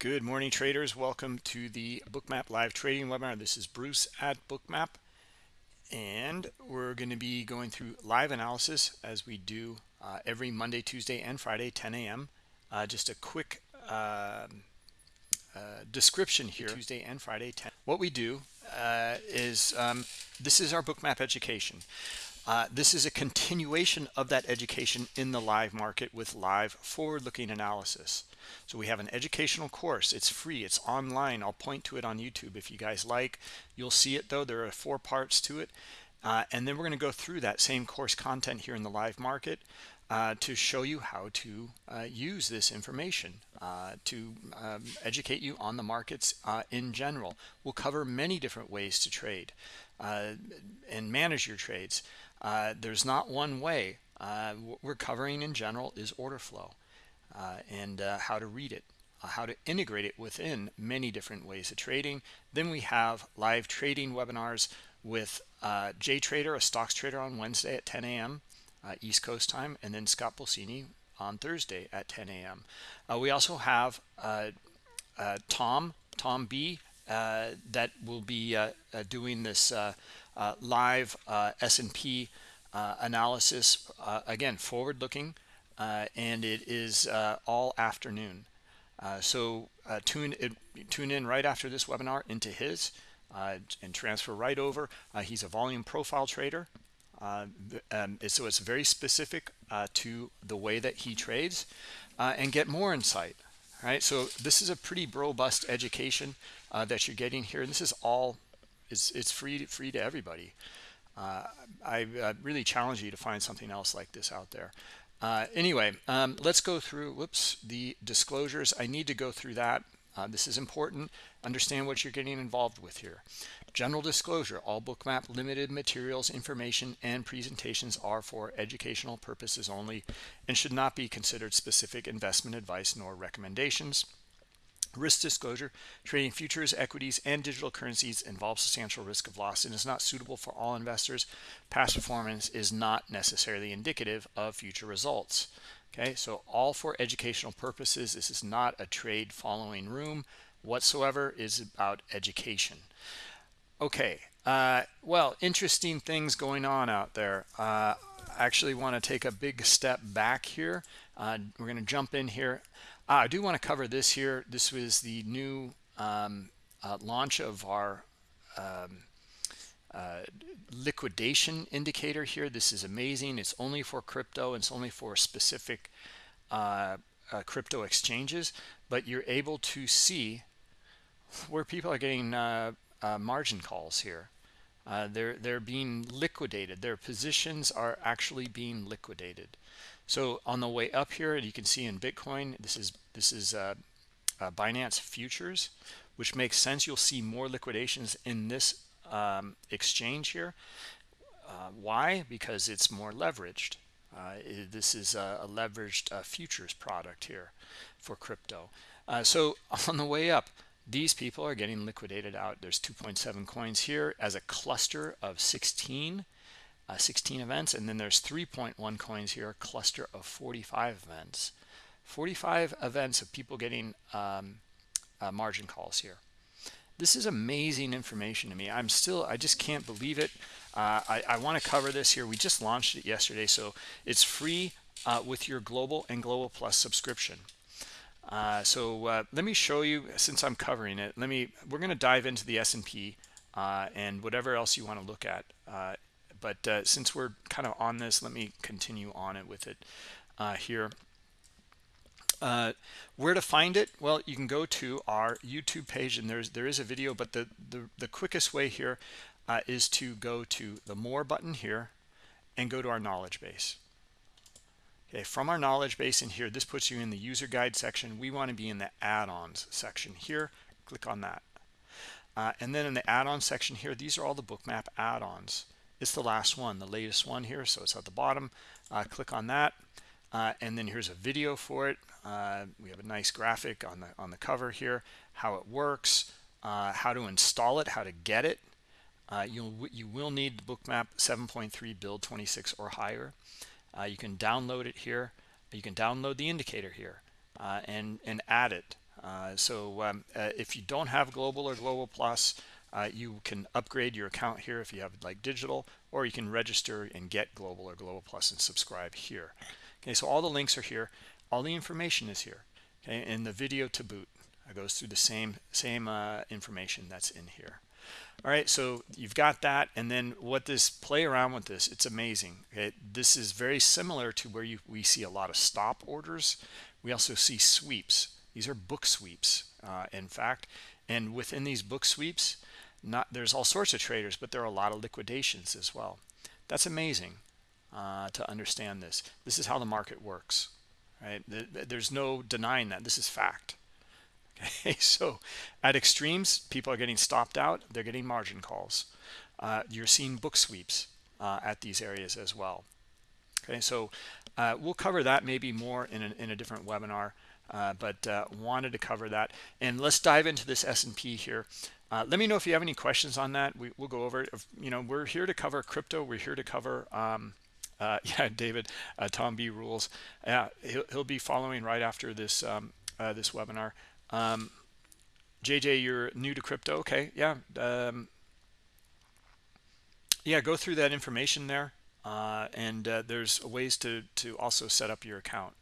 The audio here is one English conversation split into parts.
Good morning, traders. Welcome to the Bookmap live trading webinar. This is Bruce at Bookmap, and we're going to be going through live analysis as we do uh, every Monday, Tuesday, and Friday, 10 a.m. Uh, just a quick uh, uh, description here. Tuesday and Friday, 10. What we do uh, is um, this is our Bookmap education. Uh, this is a continuation of that education in the live market with live forward-looking analysis. So we have an educational course. It's free. It's online. I'll point to it on YouTube if you guys like. You'll see it though. There are four parts to it. Uh, and then we're going to go through that same course content here in the live market uh, to show you how to uh, use this information uh, to um, educate you on the markets uh, in general. We'll cover many different ways to trade uh, and manage your trades. There's not one way. What we're covering in general is order flow uh, and uh, how to read it, uh, how to integrate it within many different ways of trading. Then we have live trading webinars with Jay Trader, a stocks trader on Wednesday at 10 a.m. East Coast time, and then Scott Pulcini on Thursday at 10 a.m. we also have Tom, Tom B, that will be doing this uh, live uh, S&P uh, analysis, again, forward-looking, and it is all afternoon. so tune, it, tune in right after this webinar into his and transfer right over. he's a volume profile trader. Uh, um, so it's very specific uh, to the way that he trades uh, and get more insight right so this is a pretty robust education that you're getting here and this is all it's it's free free to everybody. Uh, I, I, really challenge you to find something else like this out there. Uh, anyway, um, let's go through, whoops, the disclosures. I need to go through that. Uh, this is important. Understand what you're getting involved with here. General disclosure, all bookmap limited materials, information, and presentations are for educational purposes only and should not be considered specific investment advice nor recommendations. Risk disclosure, trading futures, equities, and digital currencies involves substantial risk of loss and is not suitable for all investors. Past performance is not necessarily indicative of future results. Okay, so all for educational purposes. This is not a trade following room whatsoever, is about education. Okay, uh, well, interesting things going on out there. Uh, I actually want to take a big step back here. Uh, we're going to jump in here. Uh, I do want to cover this here. This was the new um, uh, launch of our um, uh, liquidation indicator here. This is amazing. It's only for crypto. It's only for specific uh, uh, crypto exchanges, but you're able to see where people are getting uh, margin calls here. they're they're being liquidated. Their positions are actually being liquidated. So on the way up here, you can see in Bitcoin, this is this is uh, uh, Binance futures, which makes sense. You'll see more liquidations in this um, exchange here. Uh, why? Because it's more leveraged. Uh, this is a, a leveraged uh, futures product here for crypto. Uh, so on the way up, these people are getting liquidated out. There's 2.7 coins here as a cluster of 16 uh, 16 events and then there's 3.1 coins here a cluster of 45 events. 45 events of people getting um, uh, margin calls here. This is amazing information to me. I'm still i just can't believe it. Uh, i, I want to cover this here. We just launched it yesterday so it's free uh, with your global and global plus subscription. Uh, so uh, let me show you since i'm covering it let me we're going to dive into the s&p and whatever else you want to look at but uh, since we're kind of on this let me continue on it with it uh, here. Uh, where to find it? Well you can go to our youtube page and there's there is a video but the the, the quickest way here uh, is to go to the more button here and go to our knowledge base. Okay from our knowledge base in here this puts you in the user guide section. We want to be in the add-ons section here. Click on that. Uh, and then in the add-on section here these are all the bookmap add-ons it's the last one the latest one here so it's at the bottom. Uh, click on that uh, and then here's a video for it. Uh, we have a nice graphic on the on the cover here how it works uh, how to install it how to get it. Uh, you'll you will need the bookmap 7.3 build 26 or higher. Uh, you can download it here. You can download the indicator here and and add it. So um, if you don't have global or global plus, uh, you can upgrade your account here if you have like digital, or you can register and get global or global plus and subscribe here. Okay, so all the links are here. All the information is here. Okay, and the video to boot it goes through the same same uh, information that's in here. All right, so you've got that, and then what this play around with this, it's amazing. Okay, this is very similar to where you we see a lot of stop orders. We also see sweeps. These are book sweeps, uh, in fact, and within these book sweeps, not there's all sorts of traders, but there are a lot of liquidations as well. That's amazing uh, to understand this. This is how the market works, right? There's no denying that. This is fact. Okay, so at extremes, people are getting stopped out. They're getting margin calls. Uh, you're seeing book sweeps uh, at these areas as well. Okay, so uh, we'll cover that maybe more in a, in a different webinar, uh, but uh, wanted to cover that. And let's dive into this S&P here. Uh, let me know if you have any questions on that. We, will go over it. You know, we're here to cover crypto. We're here to cover, um, uh, yeah, David, uh, Tom B rules. Yeah, he'll, he'll be following right after this um, uh, this webinar. Um, JJ, you're new to crypto. Okay, yeah, um, yeah. Go through that information there, uh, and uh, there's ways to to also set up your account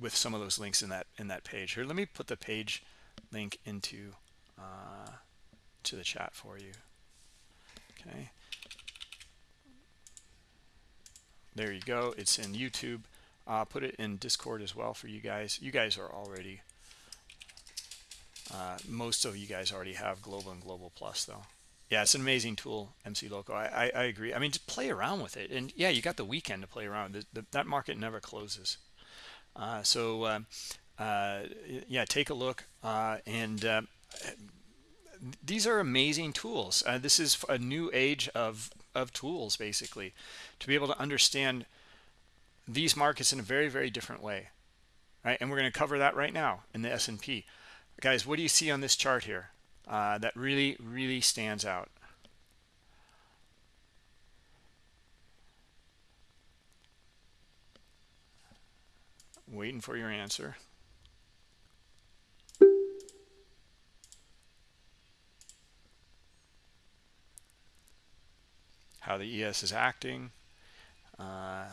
with some of those links in that in that page. Here, let me put the page link into uh, to the chat for you. Okay. There you go. It's in YouTube. Uh, put it in Discord as well for you guys. You guys are already, uh, most of you guys already have Global and Global Plus though. Yeah, it's an amazing tool, MC Loco. I, I, I agree. I mean, just play around with it. And yeah, you got the weekend to play around. The, the, that market never closes. Uh, so, uh, uh, yeah, take a look. Uh, and these are amazing tools. Uh, this is a new age of, of tools, basically, to be able to understand these markets in a very, very different way. Right? And we're going to cover that right now in the S&P. Guys, what do you see on this chart here uh, that really, really stands out? Waiting for your answer. How the ES is acting. Uh,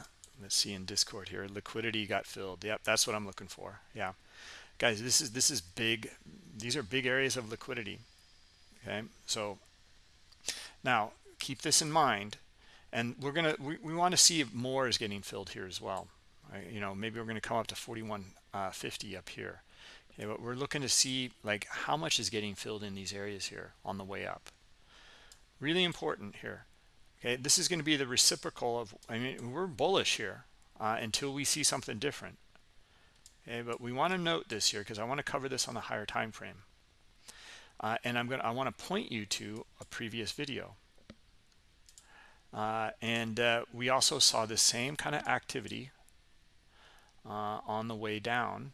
let's see in Discord here, liquidity got filled. Yep, that's what I'm looking for. Yeah, guys, this is this is big. These are big areas of liquidity. Okay, so now keep this in mind, and we're gonna we, we want to see if more is getting filled here as well. Right? You know, maybe we're going to come up to 4150 uh, up here. Okay, but we're looking to see like how much is getting filled in these areas here on the way up. Really important here okay this is going to be the reciprocal of i mean we're bullish here uh, until we see something different. Okay but we want to note this here because i want to cover this on the higher time frame. Uh, and i'm going to i want to point you to a previous video. Uh, and uh, we also saw the same kind of activity uh, on the way down.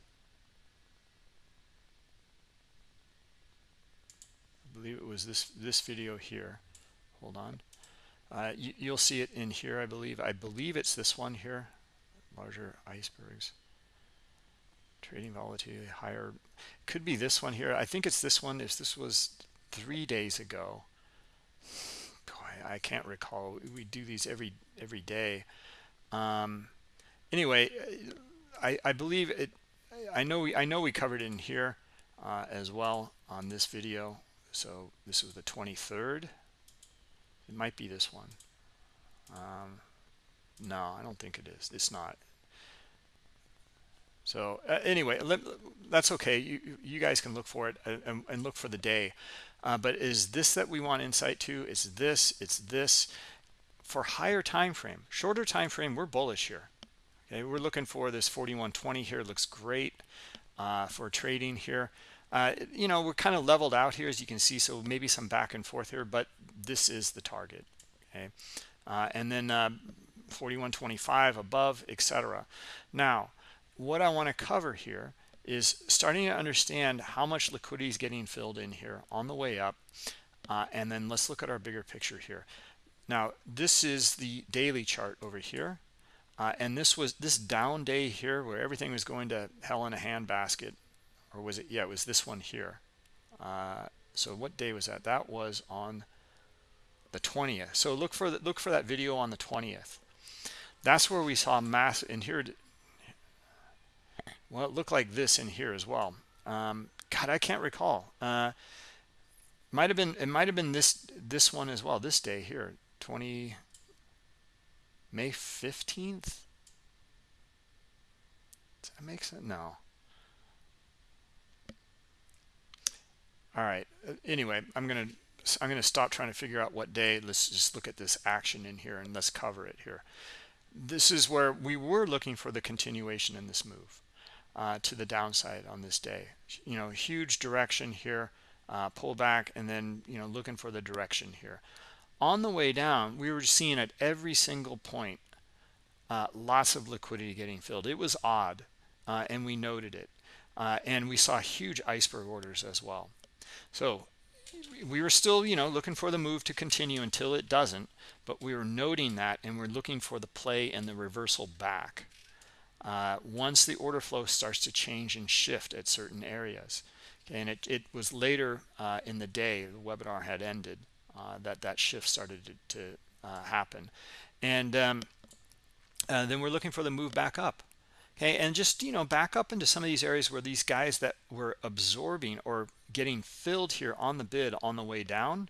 I believe it was this this video here. Hold on uh, you, will see it in here, I believe. I believe it's this one here. Larger icebergs. Trading volatility higher. Could be this one here. I think it's this one. If this was three days ago. Boy, I can't recall. We do these every every day. Um, anyway, I, I believe it. I know we I know we covered it in here uh, as well on this video. So this was the 23rd it might be this one. Um, no, I don't think it is. It's not. So uh, anyway, let, that's okay. You, you guys can look for it and, and look for the day. Uh, but is this that we want insight to? It's this. It's this. For higher time frame, shorter time frame, we're bullish here. Okay, we're looking for this 4120 here. Looks great uh, for trading here. Uh, you know, we're kind of leveled out here, as you can see, so maybe some back and forth here, but this is the target, okay? Uh, and then uh, 4125 above, etc. Now, what I want to cover here is starting to understand how much liquidity is getting filled in here on the way up. Uh, and then let's look at our bigger picture here. Now, this is the daily chart over here. Uh, and this was this down day here where everything was going to hell in a handbasket or was it yeah it was this one here. Uh, so what day was that? That was on the 20th so look for the, look for that video on the 20th that's where we saw mass in here well it looked like this in here as well. Um, god i can't recall. Uh, might have been it might have been this this one as well this day here 20 may 15th does that make sense? No all right uh, anyway i'm gonna i'm gonna stop trying to figure out what day. Let's just look at this action in here and let's cover it here. This is where we were looking for the continuation in this move uh, to the downside on this day. You know huge direction here uh, pull back and then you know looking for the direction here. On the way down we were seeing at every single point uh, lots of liquidity getting filled. It was odd uh, and we noted it uh, and we saw huge iceberg orders as well so we were still, you know, looking for the move to continue until it doesn't, but we were noting that and we're looking for the play and the reversal back. Uh, once the order flow starts to change and shift at certain areas. Okay, and it, it was later uh, in the day, the webinar had ended, uh, that that shift started to, to uh, happen. And um, uh, then we're looking for the move back up okay and just you know back up into some of these areas where these guys that were absorbing or getting filled here on the bid on the way down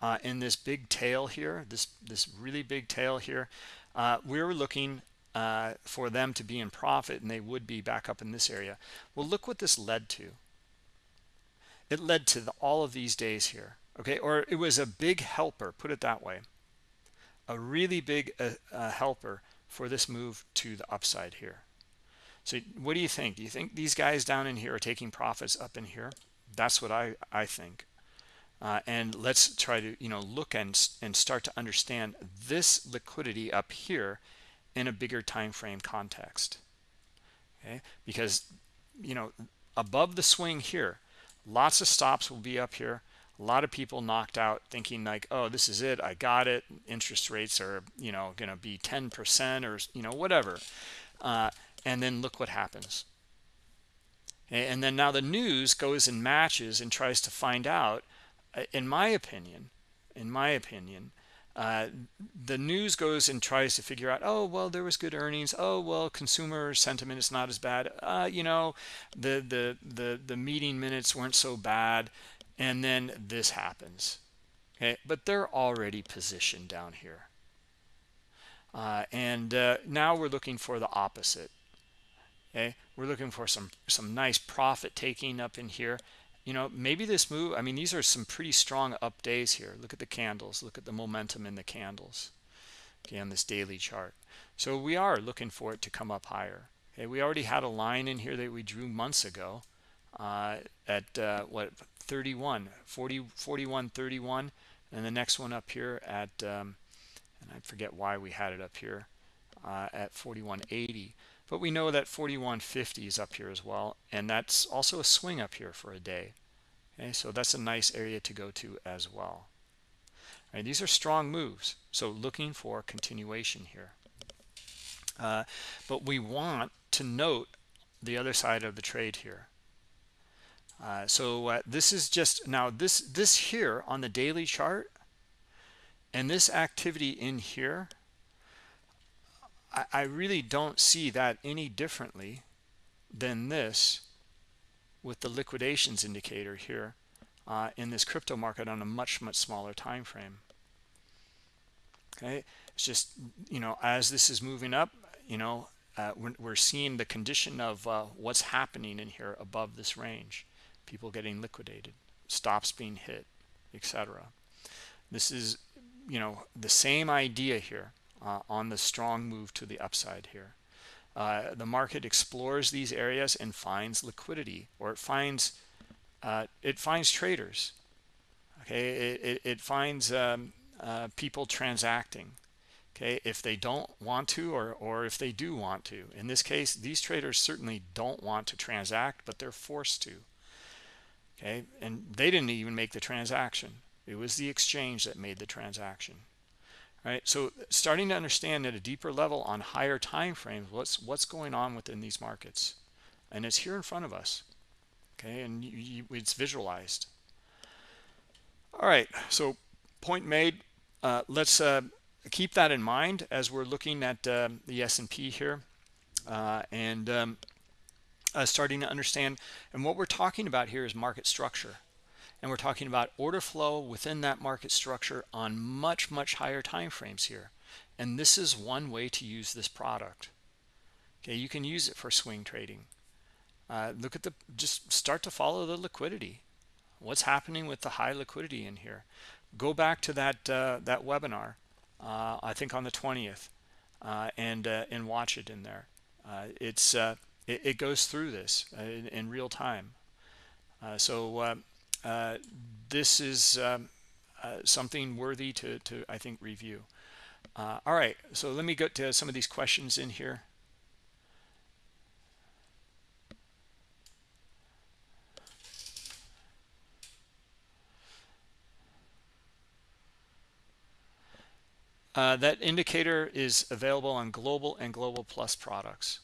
uh, in this big tail here this this really big tail here uh, we were looking uh, for them to be in profit and they would be back up in this area. Well look what this led to. It led to the, all of these days here okay? Or it was a big helper put it that way. A really big uh, uh, helper for this move to the upside here so what do you think? Do you think these guys down in here are taking profits up in here? That's what I, I think. Uh, and let's try to, you know, look and, and start to understand this liquidity up here in a bigger time frame context. Okay, because, you know, above the swing here, lots of stops will be up here. A lot of people knocked out thinking like, oh, this is it. I got it. Interest rates are, you know, going to be 10% or, you know, whatever. Uh, and then look what happens. And then now the news goes and matches and tries to find out uh, in my opinion in my opinion uh, the news goes and tries to figure out oh well there was good earnings. Oh well consumer sentiment is not as bad. Uh, you know the the the the meeting minutes weren't so bad. And then this happens. Okay but they're already positioned down here. Uh, and uh, now we're looking for the opposite okay we're looking for some some nice profit taking up in here. You know maybe this move i mean these are some pretty strong up days here. Look at the candles. Look at the momentum in the candles. Okay on this daily chart. So we are looking for it to come up higher. Okay we already had a line in here that we drew months ago uh, at uh, what 31 40 41 31 and the next one up here at um, and i forget why we had it up here uh, at 4180 but we know that 4150 is up here as well and that's also a swing up here for a day. Okay so that's a nice area to go to as well. These are strong moves so looking for continuation here. Uh, but we want to note the other side of the trade here. Uh, so uh, this is just now this this here on the daily chart and this activity in here I, I really don't see that any differently than this with the liquidations indicator here uh, in this crypto market on a much much smaller time frame. Okay? It's just you know as this is moving up you know uh, we're, we're, seeing the condition of uh, what's happening in here above this range. People getting liquidated stops being hit etc this is you know the same idea here uh, on the strong move to the upside here. Uh, the market explores these areas and finds liquidity or it finds uh, it finds traders. Okay it, it, it finds um, uh, people transacting. Okay if they don't want to or or if they do want to. In this case these traders certainly don't want to transact but they're forced to. Okay and they didn't even make the transaction. It was the exchange that made the transaction right? So starting to understand at a deeper level on higher time frames what's what's going on within these markets. And it's here in front of us okay? And you, you, it's visualized. All right so point made. Uh, let's uh, keep that in mind as we're looking at uh, the S&P here. Uh, and um, uh, starting to understand. And what we're talking about here is market structure and we're talking about order flow within that market structure on much much higher time frames here. And this is one way to use this product. Okay you can use it for swing trading. Uh, look at the just start to follow the liquidity. What's happening with the high liquidity in here? Go back to that uh, that webinar uh, I think on the 20th uh, and uh, and watch it in there. Uh, it's it, it, goes through this in, in, real time. So this is um, something worthy to, to I think review. All right so let me go to some of these questions in here. Uh, that indicator is available on global and global plus products.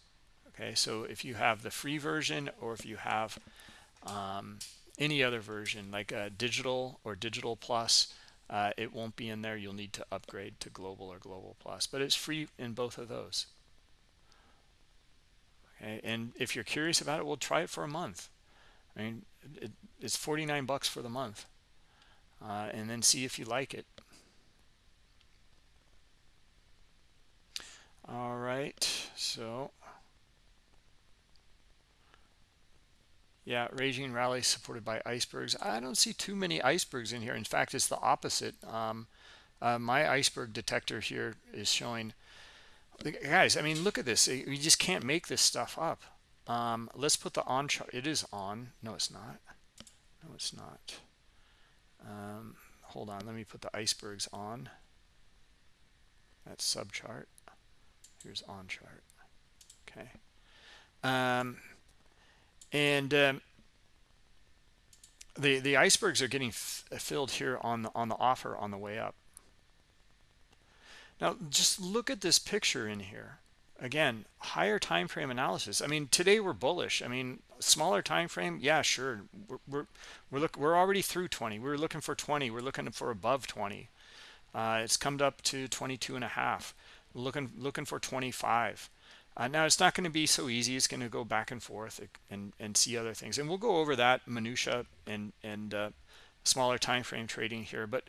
Okay so if you have the free version or if you have um, any other version like a digital or digital plus uh, it won't be in there. You'll need to upgrade to global or global plus but it's free in both of those. Okay and if you're curious about it we'll try it for a month. I mean it, it's 49 bucks for the month uh, and then see if you like it. All right so yeah raging rally supported by icebergs. I don't see too many icebergs in here. In fact it's the opposite. Um, uh, my iceberg detector here is showing guys i mean look at this. You just can't make this stuff up. Um, let's put the on chart it is on. No it's not. No it's not. Um, hold on. Let me put the icebergs on. That sub chart here's on chart. Okay. Um, and um, the the icebergs are getting filled here on the on the offer on the way up. Now just look at this picture in here. Again higher time frame analysis. I mean today we're bullish. I mean smaller time frame yeah sure. We're we're we're, look, we're already through 20 we're looking for 20 we're looking for above 20 uh, it's come up to 22 and a half. Looking looking for 25 uh, now it's not going to be so easy. It's going to go back and forth and and see other things. And we'll go over that minutia and and uh, smaller time frame trading here. But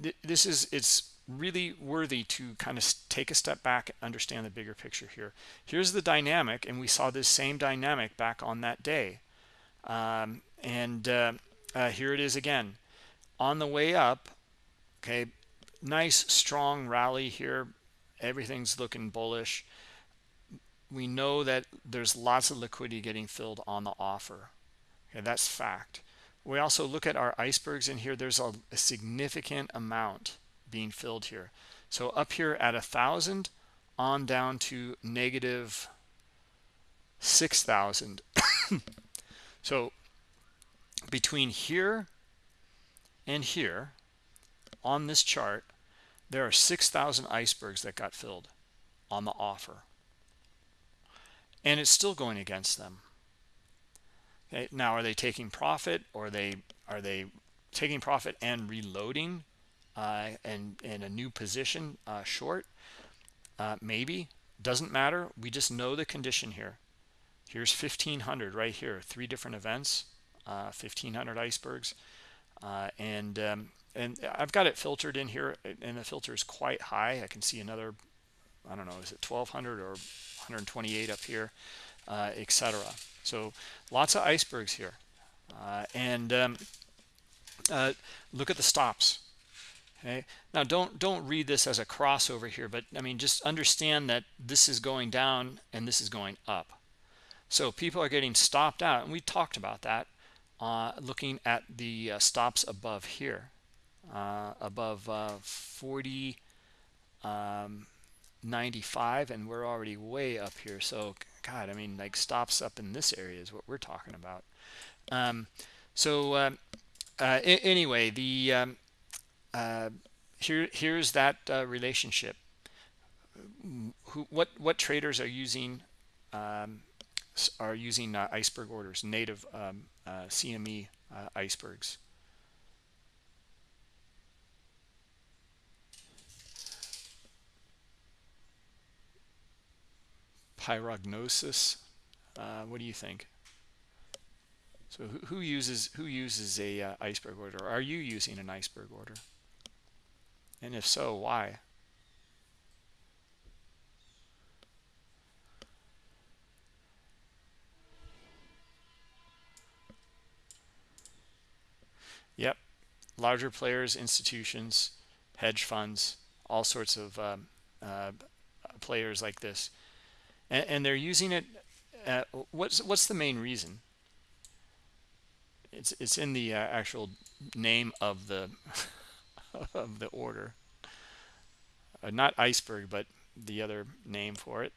th this is it's really worthy to kind of take a step back and understand the bigger picture here. Here's the dynamic and we saw this same dynamic back on that day. Um, and uh, uh here it is again. On the way up okay nice strong rally here. Everything's looking bullish we know that there's lots of liquidity getting filled on the offer. Okay that's fact. We also look at our icebergs in here. There's a, a significant amount being filled here. So up here at a thousand on down to negative 6,000 so between here and here on this chart there are 6,000 icebergs that got filled on the offer. And it's still going against them. Okay, now are they taking profit or are they are they taking profit and reloading uh, and in a new position uh, short? Uh, maybe doesn't matter. We just know the condition here. Here's 1500 right here, three different events, 1500 uh, icebergs, uh, and um, and I've got it filtered in here and the filter is quite high I can see another I don't know is it 1200 or 128 up here uh, etc so lots of icebergs here. Uh, and um, uh, look at the stops okay? Now don't don't read this as a crossover here but I mean just understand that this is going down and this is going up. So people are getting stopped out and we talked about that uh, looking at the uh, stops above here uh, above uh, 40 um, 95 and we're already way up here. So god i mean like stops up in this area is what we're talking about. Um, so uh, uh, anyway the um, uh, here here's that uh, relationship. Who what what traders are using um, are using uh, iceberg orders, native um, uh, CME uh, icebergs. Pyrognosis. Uh, what do you think? So who, who uses who uses a uh, iceberg order? Are you using an iceberg order? And if so, why? Yep, larger players, institutions, hedge funds, all sorts of um, uh, players like this, and, and they're using it. Uh, what's what's the main reason? It's it's in the uh, actual name of the of the order, uh, not iceberg, but the other name for it,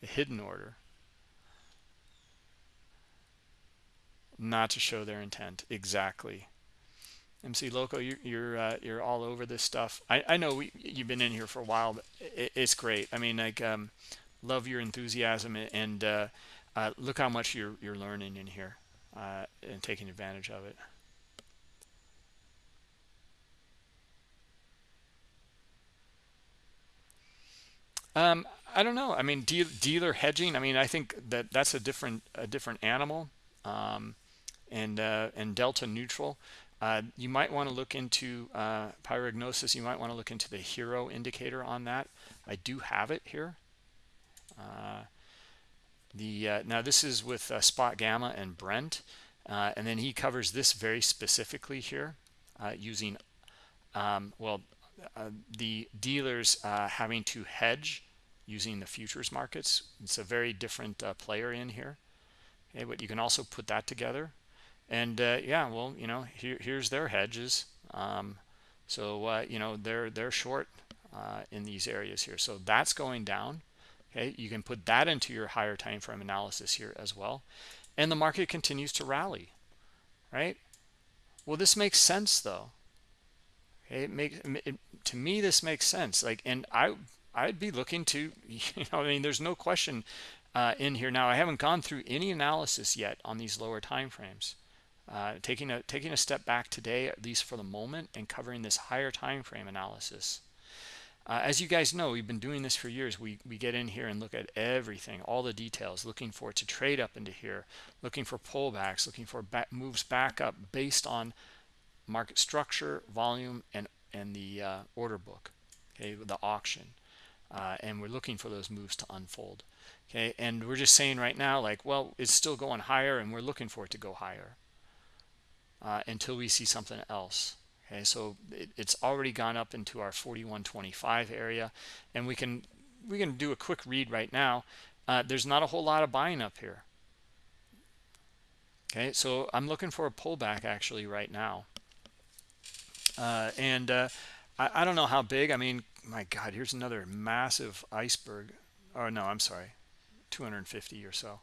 the hidden order. not to show their intent exactly mc loco you're you're, uh, you're all over this stuff. I i know we, you've been in here for a while but it, it's great. I mean like um love your enthusiasm and uh, uh, look how much you're you're learning in here uh, and taking advantage of it. Um i don't know. I mean deal, dealer hedging i mean i think that that's a different a different animal um and uh, and delta neutral. Uh, you might want to look into uh, pyrognosis. You might want to look into the HIRO indicator on that. I do have it here. Uh, the uh, now this is with uh, spot gamma and Brent, and then he covers this very specifically here using um, well the dealers having to hedge using the futures markets. It's a very different player in here. Okay, but you can also put that together and uh, yeah well you know here, here's their hedges. Um, so uh, you know they're they're short uh, in these areas here. So that's going down. Okay you can put that into your higher time frame analysis here as well. And the market continues to rally right? Well this makes sense though. Okay, it makes it, to me this makes sense. Like and i i'd be looking to you know i mean there's no question uh, in here. Now i haven't gone through any analysis yet on these lower time frames uh, taking a taking a step back today at least for the moment and covering this higher time frame analysis. Uh, as you guys know we've been doing this for years. We we get in here and look at everything all the details looking for it to trade up into here looking for pullbacks looking for back, moves back up based on market structure volume and and the uh, order book okay the auction uh, and we're looking for those moves to unfold okay? And we're just saying right now like well it's still going higher and we're looking for it to go higher uh, until we see something else. Okay so it, it's already gone up into our 4125 area and we can we can do a quick read right now. Uh, there's not a whole lot of buying up here. Okay so i'm looking for a pullback actually right now. Uh, and uh, I, I, don't know how big i mean my god here's another massive iceberg. Oh no i'm sorry 250 or so.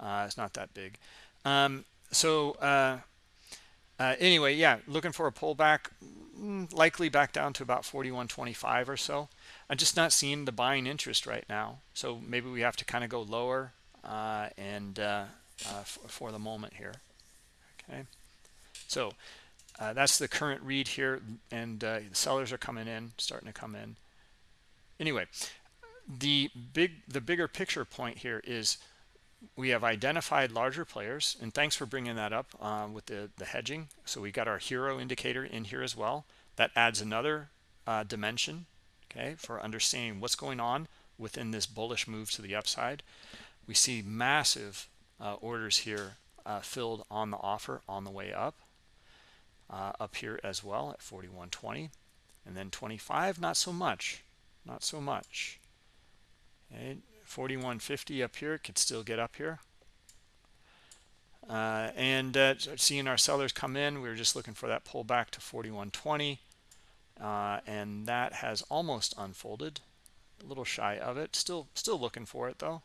Uh, it's not that big. Um, so uh, uh, anyway yeah looking for a pullback mm, likely back down to about 41.25 or so. I'm just not seeing the buying interest right now so maybe we have to kind of go lower uh, and uh, uh for the moment here okay? So uh, that's the current read here and uh, the sellers are coming in starting to come in. Anyway the big the bigger picture point here is we have identified larger players and thanks for bringing that up uh, with the the hedging. So we got our HIRO indicator in here as well. That adds another uh, dimension okay for understanding what's going on within this bullish move to the upside. We see massive uh, orders here uh, filled on the offer on the way up uh, up here as well at 41.20 and then 25 not so much not so much. Okay 4150 up here could still get up here. Uh, and uh, seeing our sellers come in we were just looking for that pullback to 4120 uh, and that has almost unfolded. A little shy of it. Still still looking for it though.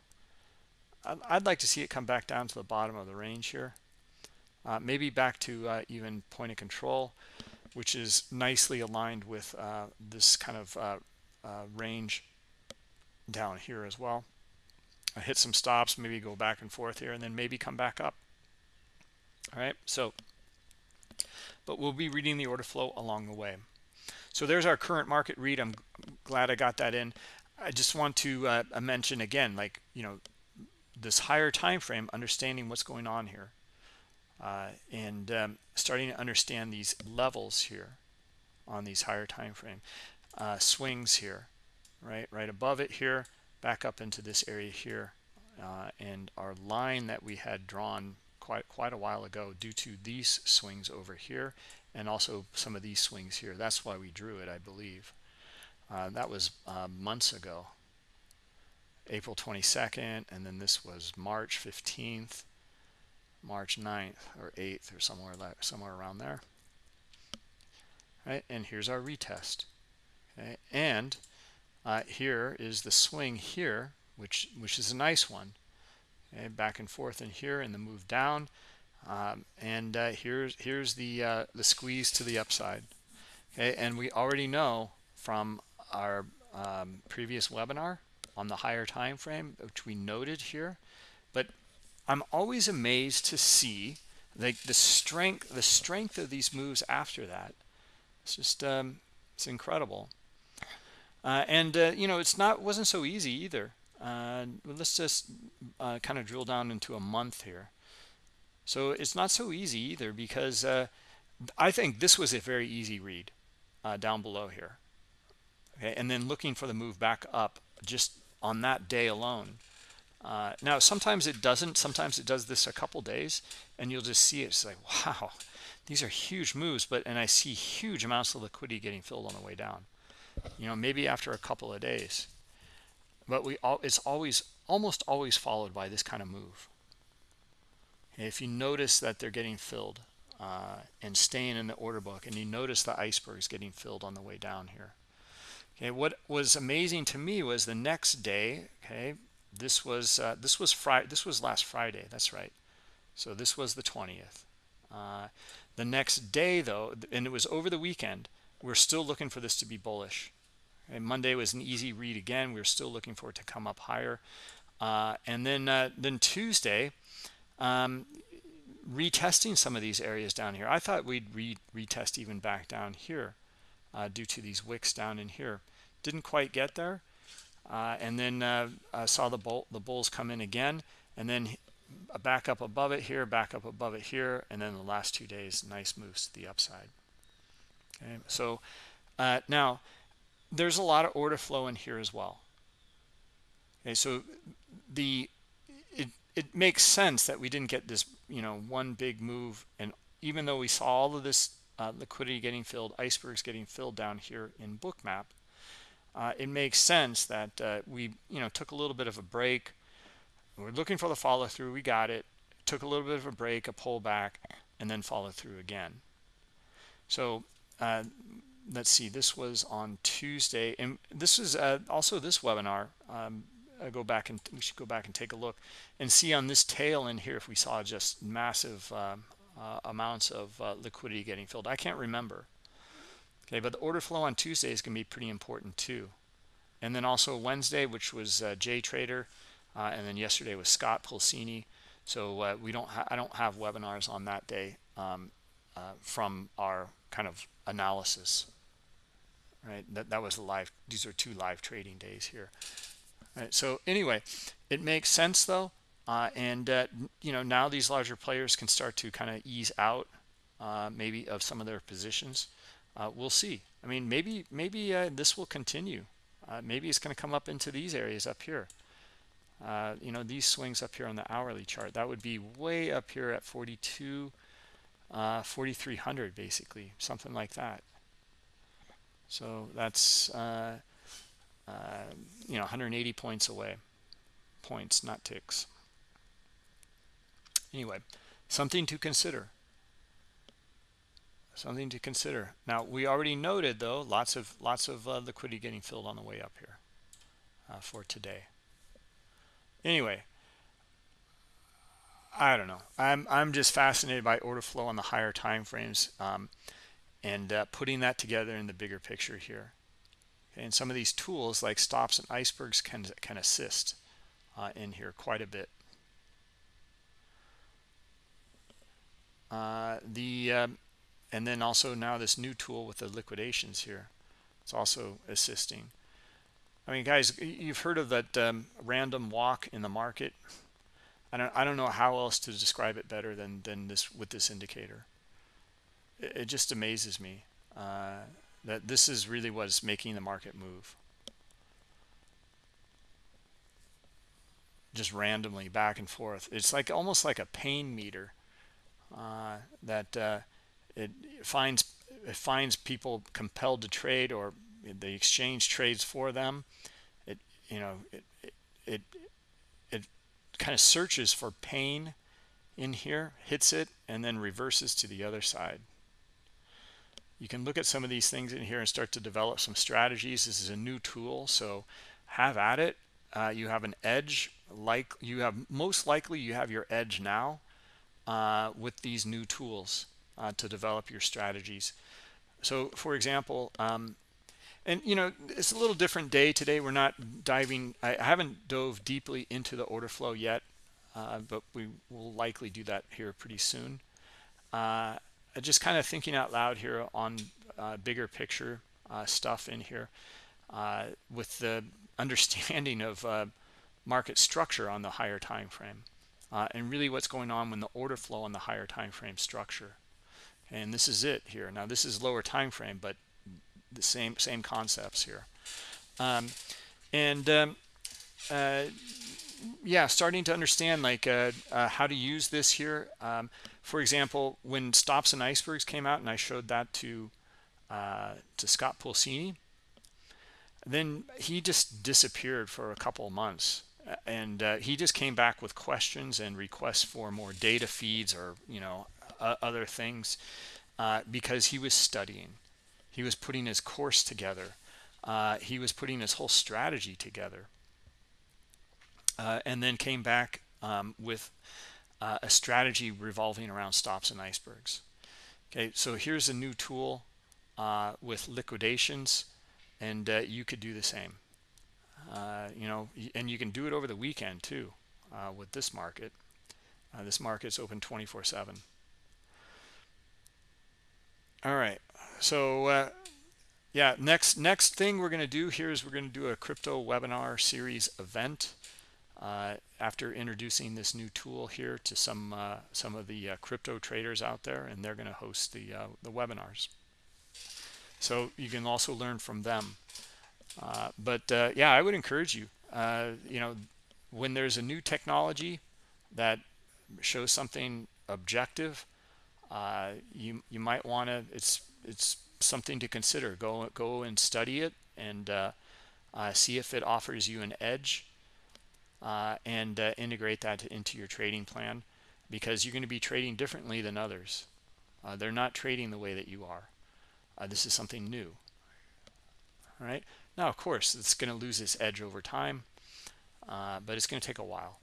I'd, like to see it come back down to the bottom of the range here. Uh, maybe back to uh, even point of control which is nicely aligned with uh, this kind of range down here as well hit some stops maybe go back and forth here and then maybe come back up. All right so but we'll be reading the order flow along the way. So there's our current market read. I'm glad i got that in. I just want to uh, mention again like you know this higher time frame understanding what's going on here. Uh, and um, starting to understand these levels here on these higher time frame uh, swings here right right above it here back up into this area here uh, and our line that we had drawn quite quite a while ago due to these swings over here and also some of these swings here. That's why we drew it I believe. Uh, that was uh, months ago. April 22nd and then this was March 15th March 9th or 8th or somewhere somewhere around there. Right and here's our retest. Okay and uh, here is the swing here which which is a nice one. Okay back and forth in here and the move down. Um, and uh, here's here's the uh, the squeeze to the upside. Okay and we already know from our um, previous webinar on the higher time frame which we noted here but I'm always amazed to see the, the strength the strength of these moves after that. It's just um, it's incredible uh, and uh, you know it's not wasn't so easy either. Uh, let's just uh, kind of drill down into a month here. So it's not so easy either because uh, I think this was a very easy read uh, down below here. Okay and then looking for the move back up just on that day alone. Now sometimes it doesn't. Sometimes it does this a couple days and you'll just see it. it's like wow these are huge moves but and I see huge amounts of liquidity getting filled on the way down you know maybe after a couple of days. But we all it's always almost always followed by this kind of move. If you notice that they're getting filled uh, and staying in the order book and you notice the icebergs getting filled on the way down here. Okay what was amazing to me was the next day okay this was uh, this was friday this was last friday that's right. So this was the 20th uh, the next day though and it was over the weekend we're still looking for this to be bullish. And monday was an easy read again. We are still looking for it to come up higher. Uh, and then uh, then tuesday um, retesting some of these areas down here. I thought we'd re retest even back down here uh, due to these wicks down in here. Didn't quite get there. Uh, and then uh, I saw the bull the bulls come in again. And then back up above it here back up above it here. And then the last two days nice moves to the upside okay so uh, now there's a lot of order flow in here as well. Okay so the it it makes sense that we didn't get this you know one big move and even though we saw all of this uh, liquidity getting filled icebergs getting filled down here in bookmap uh, it makes sense that uh, we you know took a little bit of a break. We're looking for the follow through we got it. Took a little bit of a break a pullback and then follow through again. So uh, let's see this was on tuesday and this is uh, also this webinar um, I go back and we should go back and take a look and see on this tail in here if we saw just massive um, uh, amounts of uh, liquidity getting filled. I can't remember. Okay but the order flow on tuesday is going to be pretty important too. And then also wednesday which was uh, j trader uh, and then yesterday was scott pulcini so uh, we don't i don't have webinars on that day um, uh, from our kind of analysis right? That, that was live these are two live trading days here. Right so anyway it makes sense though uh, and uh, you know now these larger players can start to kind of ease out uh, maybe of some of their positions. Uh, we'll see. I mean maybe maybe uh, this will continue. Uh, maybe it's going to come up into these areas up here. You know these swings up here on the hourly chart that would be way up here at 42 4300 basically something like that. So that's uh, uh, you know 180 points away. Points not ticks. Anyway something to consider. Something to consider. Now we already noted though lots of lots of uh, liquidity getting filled on the way up here uh, for today. Anyway I don't know I'm I'm just fascinated by order flow on the higher time frames um, and uh, putting that together in the bigger picture here and some of these tools like stops and icebergs can can assist uh, in here quite a bit. Uh, the um, and then also now this new tool with the liquidations here. It's also assisting. I mean, guys, you've heard of that um, random walk in the market. I don't I don't know how else to describe it better than than this with this indicator. It, it just amazes me uh, that this is really what is making the market move. Just randomly back and forth. It's like almost like a pain meter uh, that uh, it finds it finds people compelled to trade or the exchange trades for them. It you know it it, it kind of searches for pain in here, hits it, and then reverses to the other side. You can look at some of these things in here and start to develop some strategies. This is a new tool, so have at it. Uh, you have an edge, like you have most likely you have your edge now uh, with these new tools uh, to develop your strategies. So, for example, um, and you know it's a little different day today. We're not diving i haven't dove deeply into the order flow yet uh, but we will likely do that here pretty soon. Uh, just kind of thinking out loud here on uh, bigger picture uh, stuff in here uh, with the understanding of uh, market structure on the higher time frame and really what's going on when the order flow on the higher time frame structure. And this is it here. Now this is lower time frame but the same same concepts here. Um, and um, uh, yeah starting to understand like uh, uh, how to use this here. Um, for example when stops and icebergs came out and I showed that to uh, to Scott Pulcini then he just disappeared for a couple of months. And uh, he just came back with questions and requests for more data feeds or you know other things uh, because he was studying he was putting his course together. Uh, he was putting his whole strategy together. Uh, and then came back um, with uh, a strategy revolving around stops and icebergs. Okay, so here's a new tool uh, with liquidations, and uh, you could do the same. Uh, you know, and you can do it over the weekend too with this market. this market's open 24 7. All right. So uh, yeah next next thing we're going to do here is we're going to do a crypto webinar series event uh, after introducing this new tool here to some uh, some of the uh, crypto traders out there and they're going to host the uh, the webinars. So you can also learn from them. Uh, but yeah I would encourage you you know when there's a new technology that shows something objective you you might want to it's it's something to consider. Go go and study it and uh, uh, see if it offers you an edge uh, and uh, integrate that into your trading plan because you're going to be trading differently than others. Uh, they're not trading the way that you are. Uh, this is something new. All right. Now, of course, it's going to lose its edge over time, but it's going to take a while.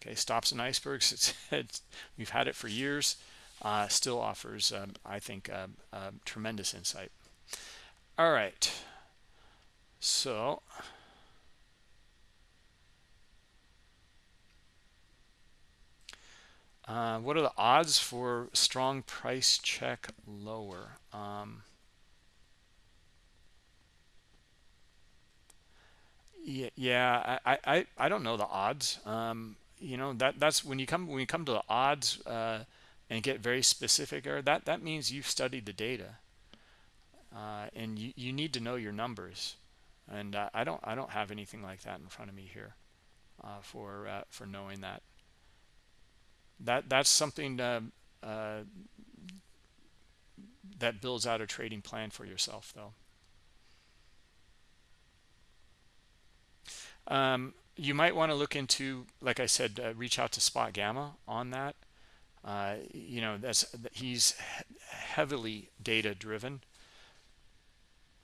Okay, stops and icebergs. It's, it's, we've had it for years uh, still offers, um, I think, uh, uh, tremendous insight. All right. So uh, what are the odds for strong price check lower? Um, yeah, yeah I, I, I don't know the odds. Um, you know that that's when you come when you come to the odds. Uh, and get very specific or that that means you've studied the data uh, and you, you need to know your numbers. And uh, I don't I don't have anything like that in front of me here uh, for uh, for knowing that. That that's something uh, uh, that builds out a trading plan for yourself though. Um, you might want to look into like I said reach out to spot gamma on that uh, you know that's he's heavily data driven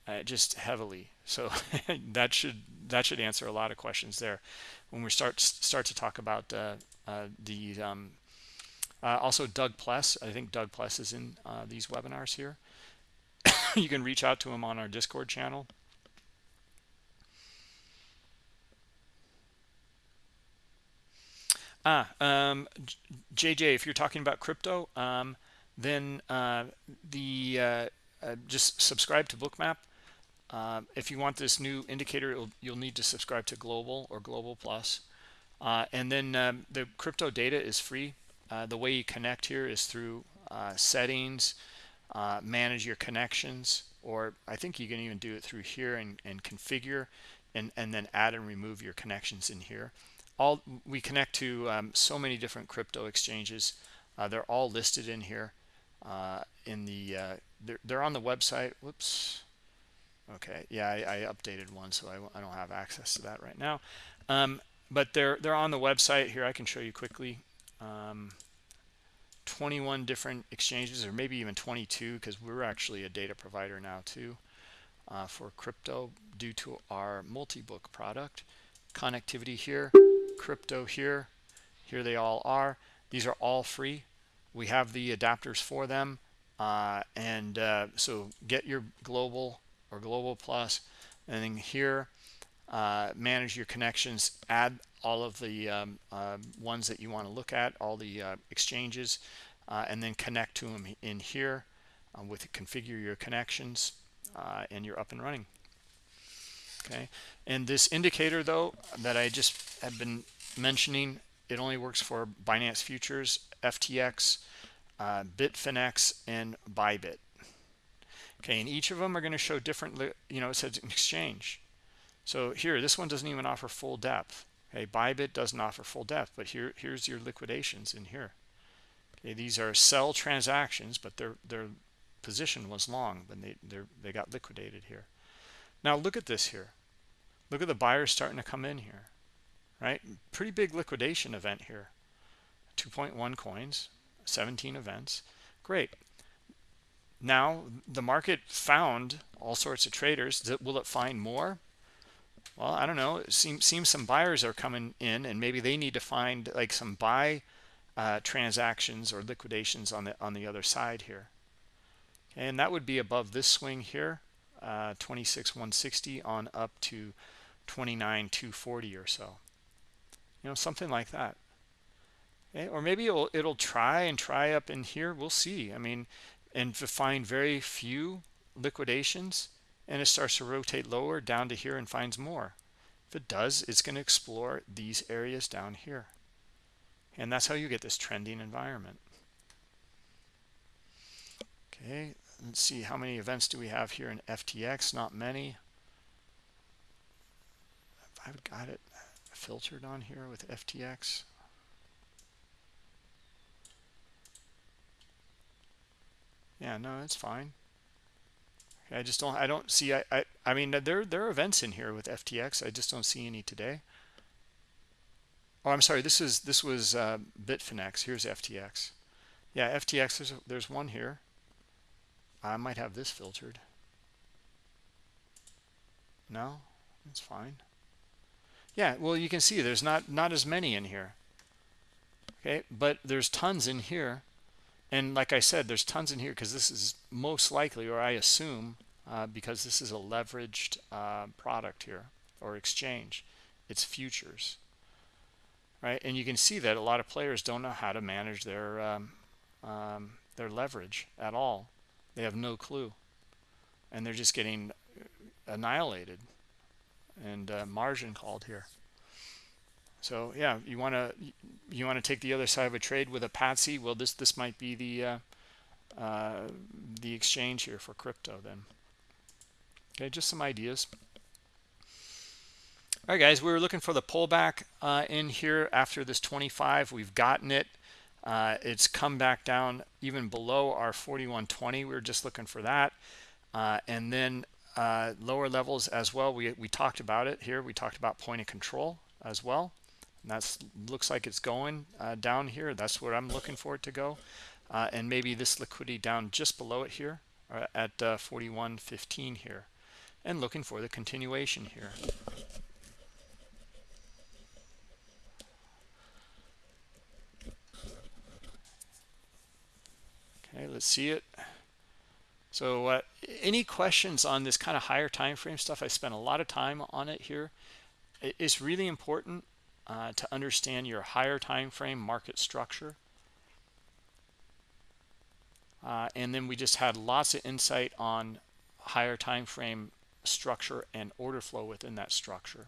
uh, just heavily. So that should that should answer a lot of questions there. When we start start to talk about uh, uh the um, uh, also Doug Pless. I think Doug Pless is in these webinars here. You can reach out to him on our discord channel Ah, um, JJ, if you're talking about crypto, um, then uh, the uh, uh, just subscribe to Bookmap. Uh, if you want this new indicator, you'll need to subscribe to Global or Global Plus. Uh, and then um, the crypto data is free. Uh, the way you connect here is through settings, manage your connections, or I think you can even do it through here and, and configure and, and then add and remove your connections in here all we connect to um, so many different crypto exchanges. Uh, they're all listed in here uh, in the uh, they're, they're, on the website. Whoops. Okay. Yeah I, I updated one so I, I, don't have access to that right now. Um, but they're they're on the website. Here I can show you quickly. Um, 21 different exchanges or maybe even 22 because we're actually a data provider now too uh, for crypto due to our multi-book product. Connectivity here crypto here. Here they all are. These are all free. We have the adapters for them. Uh, and uh, so get your global or global plus and then here uh, manage your connections. Add all of the um, uh, ones that you want to look at all the uh, exchanges uh, and then connect to them in here with configure your connections and you're up and running okay? And this indicator though that I just have been mentioning it only works for Binance futures FTX uh, Bitfinex and Bybit. Okay and each of them are going to show different you know it says exchange. So here this one doesn't even offer full depth. Okay Bybit doesn't offer full depth but here here's your liquidations in here. Okay these are sell transactions but their their position was long they they they got liquidated here. Now look at this here look at the buyers starting to come in here right? Pretty big liquidation event here. 2.1 coins 17 events. Great. Now the market found all sorts of traders. Will it find more? Well i don't know. It seems seems some buyers are coming in and maybe they need to find like some buy uh, transactions or liquidations on the on the other side here. And that would be above this swing here uh, 26 160 on up to 29 240 or so. You know something like that. Okay? or maybe it'll it'll try and try up in here. We'll see. I mean and find very few liquidations and it starts to rotate lower down to here and finds more. If it does it's going to explore these areas down here. And that's how you get this trending environment. Okay let's see how many events do we have here in ftx not many i've got it filtered on here with ftx yeah no it's fine. I just don't i don't see i i, I mean there there are events in here with ftx i just don't see any today. Oh i'm sorry this is this was uh bitfinex. Here's ftx yeah ftx there's there's one here. I might have this filtered. No, it's fine. Yeah, well, you can see there's not not as many in here. Okay, but there's tons in here. And like I said, there's tons in here because this is most likely, or I assume, uh, because this is a leveraged uh, product here or exchange. It's futures, right? And you can see that a lot of players don't know how to manage their um, um, their leverage at all. They have no clue. And they're just getting annihilated and uh, margin called here. So yeah, you want to you want to take the other side of a trade with a patsy. Well, this this might be the uh, uh, the exchange here for crypto then. Okay, just some ideas. All right, guys, we were looking for the pullback uh, in here after this 25. We've gotten it. Uh, it's come back down even below our 4120. We were just looking for that. Uh, and then uh, lower levels as well. We, we talked about it here. We talked about point of control as well. And that looks like it's going uh, down here. That's where I'm looking for it to go. Uh, and maybe this liquidity down just below it here uh, at 4115 here. And looking for the continuation here. Okay, let's see it. So uh, any questions on this kind of higher time frame stuff? I spent a lot of time on it here. It's really important uh, to understand your higher time frame market structure. Uh, and then we just had lots of insight on higher time frame structure and order flow within that structure.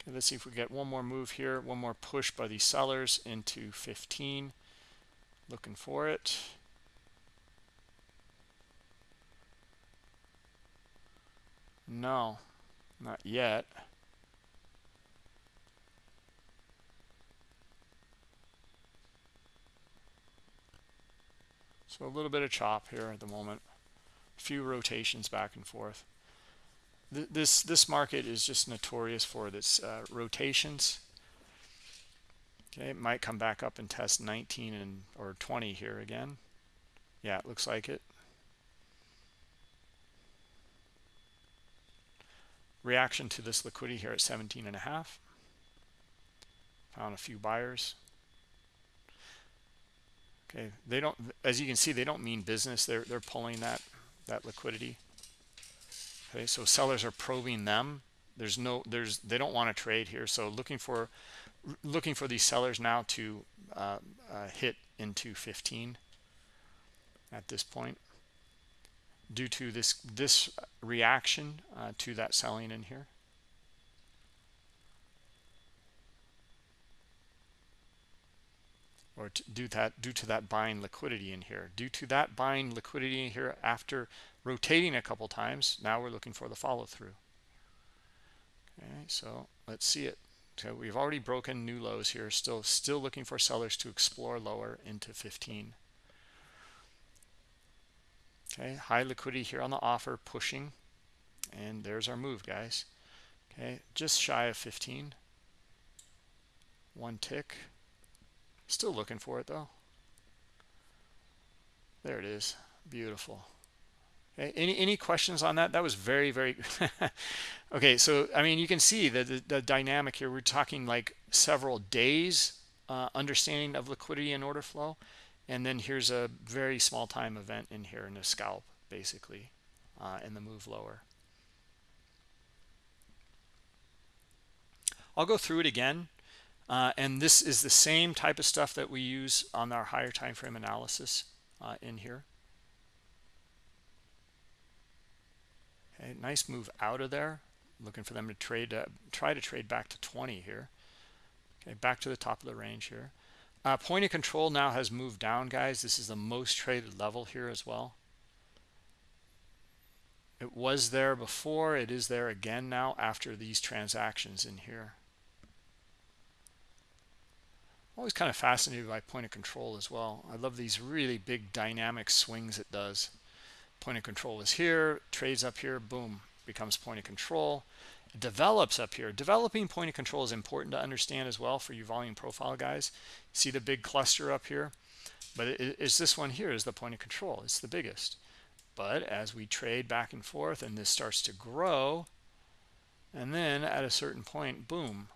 Okay, let's see if we get one more move here, one more push by these sellers into 15. Looking for it. No, not yet. So a little bit of chop here at the moment. A few rotations back and forth. This this market is just notorious for its uh, rotations. Okay, it might come back up and test 19 and or 20 here again. Yeah, it looks like it. reaction to this liquidity here at 17 and a half. Found a few buyers. Okay they don't as you can see they don't mean business. They're they're pulling that that liquidity. Okay so sellers are probing them. There's no there's they don't want to trade here. So looking for looking for these sellers now to uh, uh, hit into 15 at this point due to this this reaction uh, to that selling in here. Or to do that due to that buying liquidity in here. Due to that buying liquidity in here after rotating a couple times now we're looking for the follow-through. Okay so let's see it so we've already broken new lows here still still looking for sellers to explore lower into 15 okay high liquidity here on the offer pushing. And there's our move guys. Okay just shy of 15 one tick. Still looking for it though. There it is. Beautiful. okay any any questions on that? That was very very okay so i mean you can see the, the, the dynamic here. We're talking like several days uh, understanding of liquidity and order flow. And then here's a very small time event in here in a scalp basically uh, in the move lower. I'll go through it again uh, and this is the same type of stuff that we use on our higher time frame analysis uh, in here okay nice move out of there looking for them to trade uh, try to trade back to 20 here okay back to the top of the range here uh, point of control now has moved down, guys. This is the most traded level here as well. It was there before. It is there again now after these transactions in here. Always kind of fascinated by point of control as well. I love these really big dynamic swings it does. Point of control is here, trades up here, boom, becomes point of control. Develops up here. Developing point of control is important to understand as well for your volume profile guys. See the big cluster up here? But it, it's this one here is the point of control. It's the biggest. But as we trade back and forth and this starts to grow and then at a certain point boom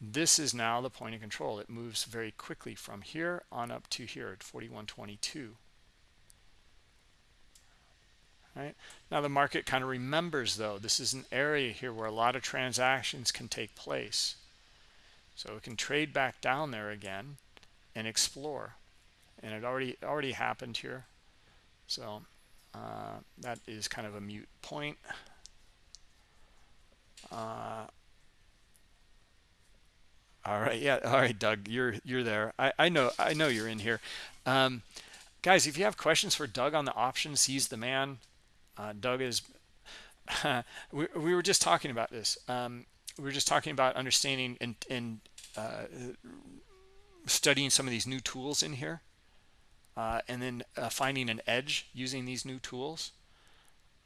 this is now the point of control. It moves very quickly from here on up to here at 4122 right? Now the market kind of remembers though this is an area here where a lot of transactions can take place. So it can trade back down there again and explore. And it already already happened here. So uh, that is kind of a mute point. Uh, all right yeah all right doug you're you're there. I i know i know you're in here. Um, guys if you have questions for doug on the options he's the man uh, Doug is, we, we were just talking about this. Um, we were just talking about understanding and, and uh, studying some of these new tools in here. Uh, and then uh, finding an edge using these new tools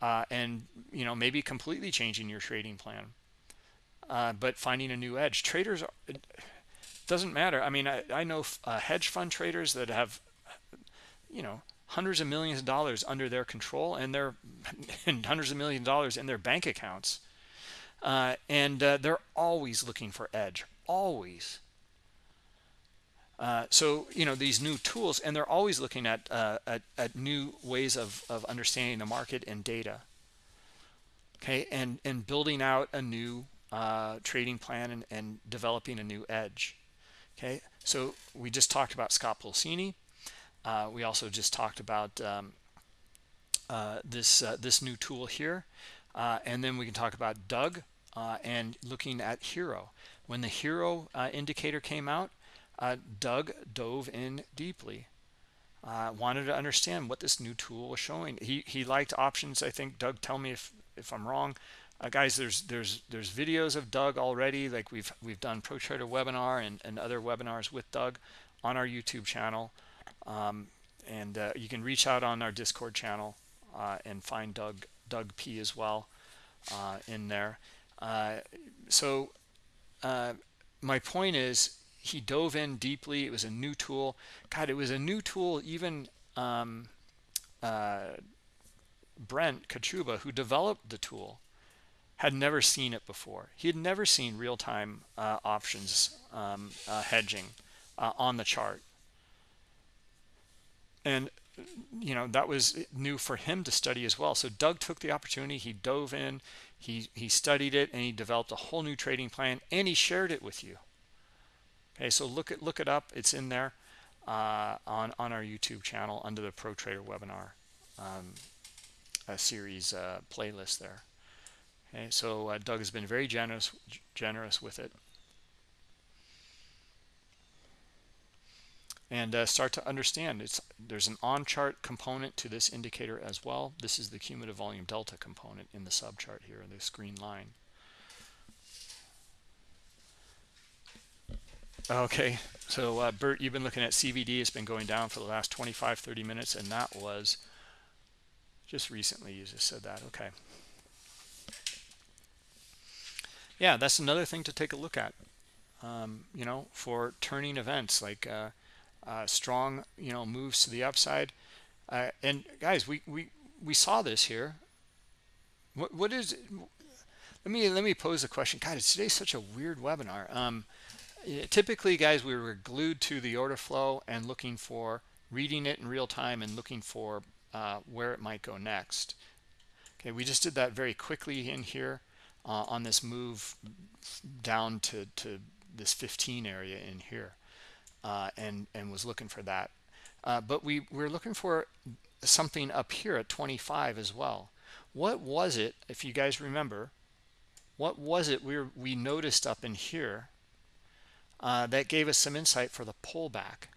uh, and you know maybe completely changing your trading plan uh, but finding a new edge traders are, doesn't matter I mean I, I know hedge fund traders that have you know hundreds of millions of dollars under their control and their and hundreds of millions of dollars in their bank accounts uh, and uh, they're always looking for edge always uh, so you know these new tools and they're always looking at, uh, at, at new ways of, of understanding the market and data okay and and building out a new uh, trading plan and, and, developing a new edge. Okay, so we just talked about Scott Pulcini. Uh, we also just talked about um, uh, this uh, this new tool here, uh, and then we can talk about Doug and looking at HIRO. When the HIRO indicator came out, Doug dove in deeply uh, wanted to understand what this new tool was showing. He he liked options. I think Doug, tell me if if I'm wrong. Uh, guys, there's there's there's videos of Doug already. Like we've we've done Pro Trader webinar and and other webinars with Doug on our YouTube channel, um, and uh, you can reach out on our Discord channel uh, and find Doug Doug P as well uh, in there. Uh, so my point is he dove in deeply. It was a new tool. God, it was a new tool. Even um, uh, Brent Kochuba, who developed the tool, had never seen it before. He had never seen real-time uh, options um, uh, hedging uh, on the chart. And, you know, that was new for him to study as well. So Doug took the opportunity. He dove in. He, he studied it, and he developed a whole new trading plan, and he shared it with you okay so look at look it up it's in there uh, on on our youtube channel under the pro trader webinar um, series uh, playlist there okay so uh, doug has been very generous generous with it and uh, start to understand it's there's an on chart component to this indicator as well this is the cumulative volume delta component in the sub chart here in the screen line Okay, so uh, Bert, you've been looking at CVD. It's been going down for the last 25, 30 minutes, and that was just recently. You just said that. Okay. Yeah, that's another thing to take a look at. Um, you know, for turning events like uh, uh, strong, you know, moves to the upside. Uh, and guys, we we we saw this here. What what is? Let me let me pose a question. God, today's such a weird webinar. Um, typically guys we were glued to the order flow and looking for reading it in real time and looking for uh, where it might go next okay we just did that very quickly in here uh, on this move down to to this 15 area in here uh, and and was looking for that. Uh, but we we're looking for something up here at 25 as well. What was it if you guys remember what was it we were, we noticed up in here uh, that gave us some insight for the pullback?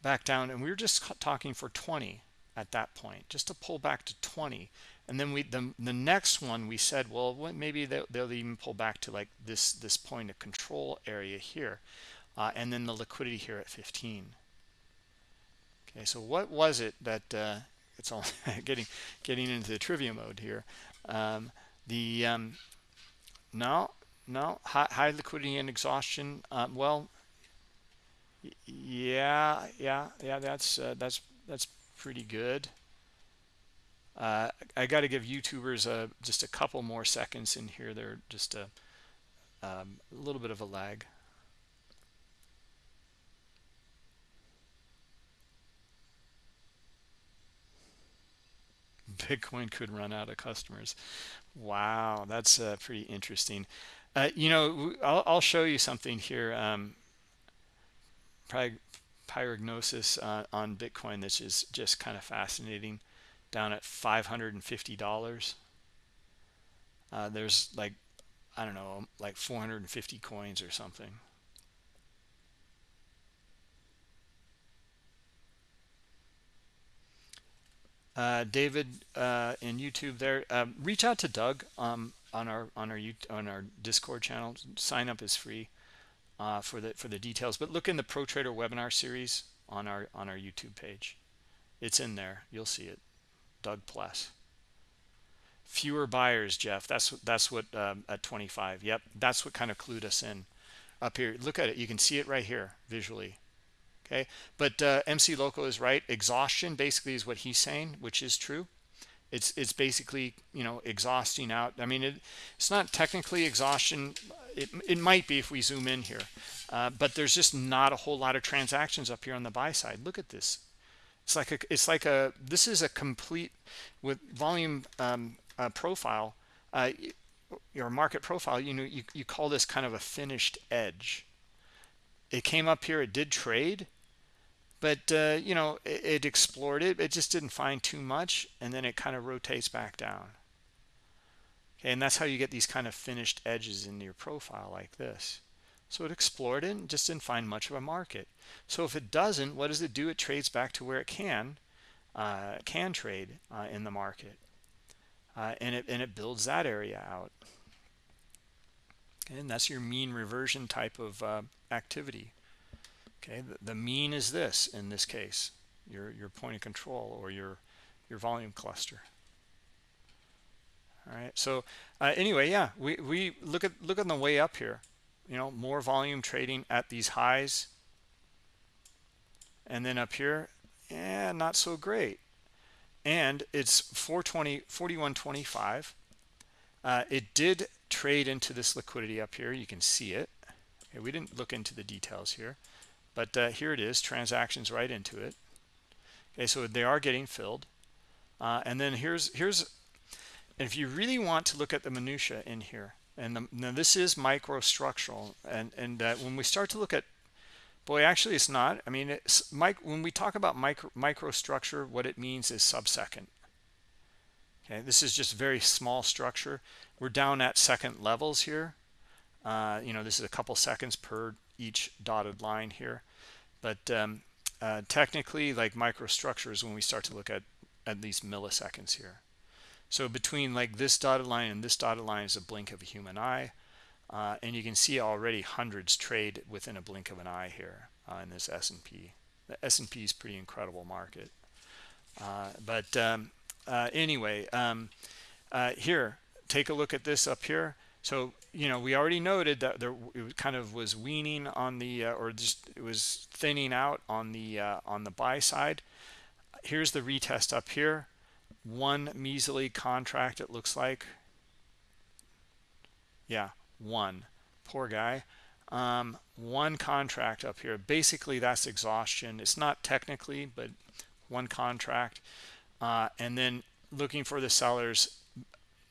Back down and we were just talking for 20 at that point just to pull back to 20 and then we the, the next one we said well maybe they'll, they'll even pull back to like this this point of control area here uh, and then the liquidity here at 15 okay so what was it that uh, it's all getting getting into the trivia mode here. Um, the um, no no high, high liquidity and exhaustion um, well yeah yeah yeah that's uh, that's that's pretty good uh, I got to give YouTubers uh, just a couple more seconds in here. They're just a, um, a little bit of a lag. Bitcoin could run out of customers. Wow, that's uh, pretty interesting. Uh, you know, I'll, I'll, show you something here. Um, pyrognosis uh, on Bitcoin that's just, just kind of fascinating. Down at $550. Uh, there's like, I don't know, like 450 coins or something. Uh, David uh, in YouTube there. Um, reach out to Doug. Um, on our on our on our Discord channel. Sign up is free uh, for the for the details. But look in the Pro Trader webinar series on our on our YouTube page. It's in there. You'll see it. Doug Plus. Fewer buyers, Jeff. That's that's what um, at 25. Yep, that's what kind of clued us in up here. Look at it. You can see it right here visually. Okay, but uh, MC Loco is right. Exhaustion basically is what he's saying, which is true it's it's basically you know exhausting out i mean it, it's not technically exhaustion it, it might be if we zoom in here uh, but there's just not a whole lot of transactions up here on the buy side look at this it's like a it's like a this is a complete with volume um, uh, profile uh, your market profile you know you, you call this kind of a finished edge. It came up here it did trade but uh, you know it, it, explored it it just didn't find too much and then it kind of rotates back down. Okay and that's how you get these kind of finished edges in your profile like this so it explored it and just didn't find much of a market. So if it doesn't what does it do? It trades back to where it can uh, can trade uh, in the market. Uh, and it and it builds that area out. And that's your mean reversion type of uh, activity. Okay the, the mean is this in this case your your point of control or your your volume cluster. All right so uh, anyway yeah we we look at look on the way up here you know more volume trading at these highs. And then up here yeah not so great. And it's 420 4125 uh, it did trade into this liquidity up here. You can see it. Okay, we didn't look into the details here but uh, here it is transactions right into it. Okay so they are getting filled. Uh, and then here's here's if you really want to look at the minutia in here and the, now this is microstructural and and uh, when we start to look at boy actually it's not. I mean it's Mike, when we talk about micro microstructure what it means is subsecond. Okay this is just very small structure. We're down at second levels here. Uh, you know this is a couple seconds per each dotted line here. But um, uh, technically like microstructures when we start to look at at these milliseconds here so between like this dotted line and this dotted line is a blink of a human eye uh, and you can see already hundreds trade within a blink of an eye here uh, in this S&P the S&P is pretty incredible market. Uh, but um, uh, anyway um, uh, here take a look at this up here. So you know we already noted that there it kind of was weaning on the uh, or just it was thinning out on the on the buy side. Here's the retest up here one measly contract it looks like. Yeah one. Poor guy. Um, one contract up here. Basically that's exhaustion. It's not technically but one contract. Uh, and then looking for the sellers.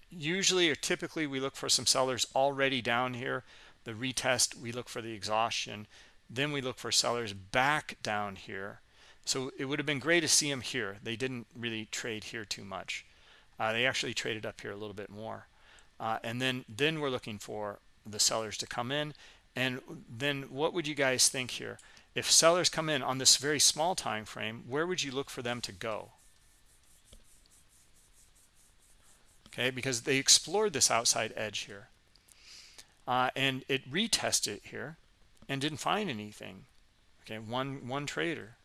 Usually or typically we look for some sellers already down here. The retest we look for the exhaustion. Then we look for sellers back down here so it would have been great to see them here. They didn't really trade here too much. Uh, they actually traded up here a little bit more. Uh, and then then we're looking for the sellers to come in. And then what would you guys think here? If sellers come in on this very small time frame where would you look for them to go? Okay because they explored this outside edge here. Uh, and it retested here and didn't find anything. Okay one one trader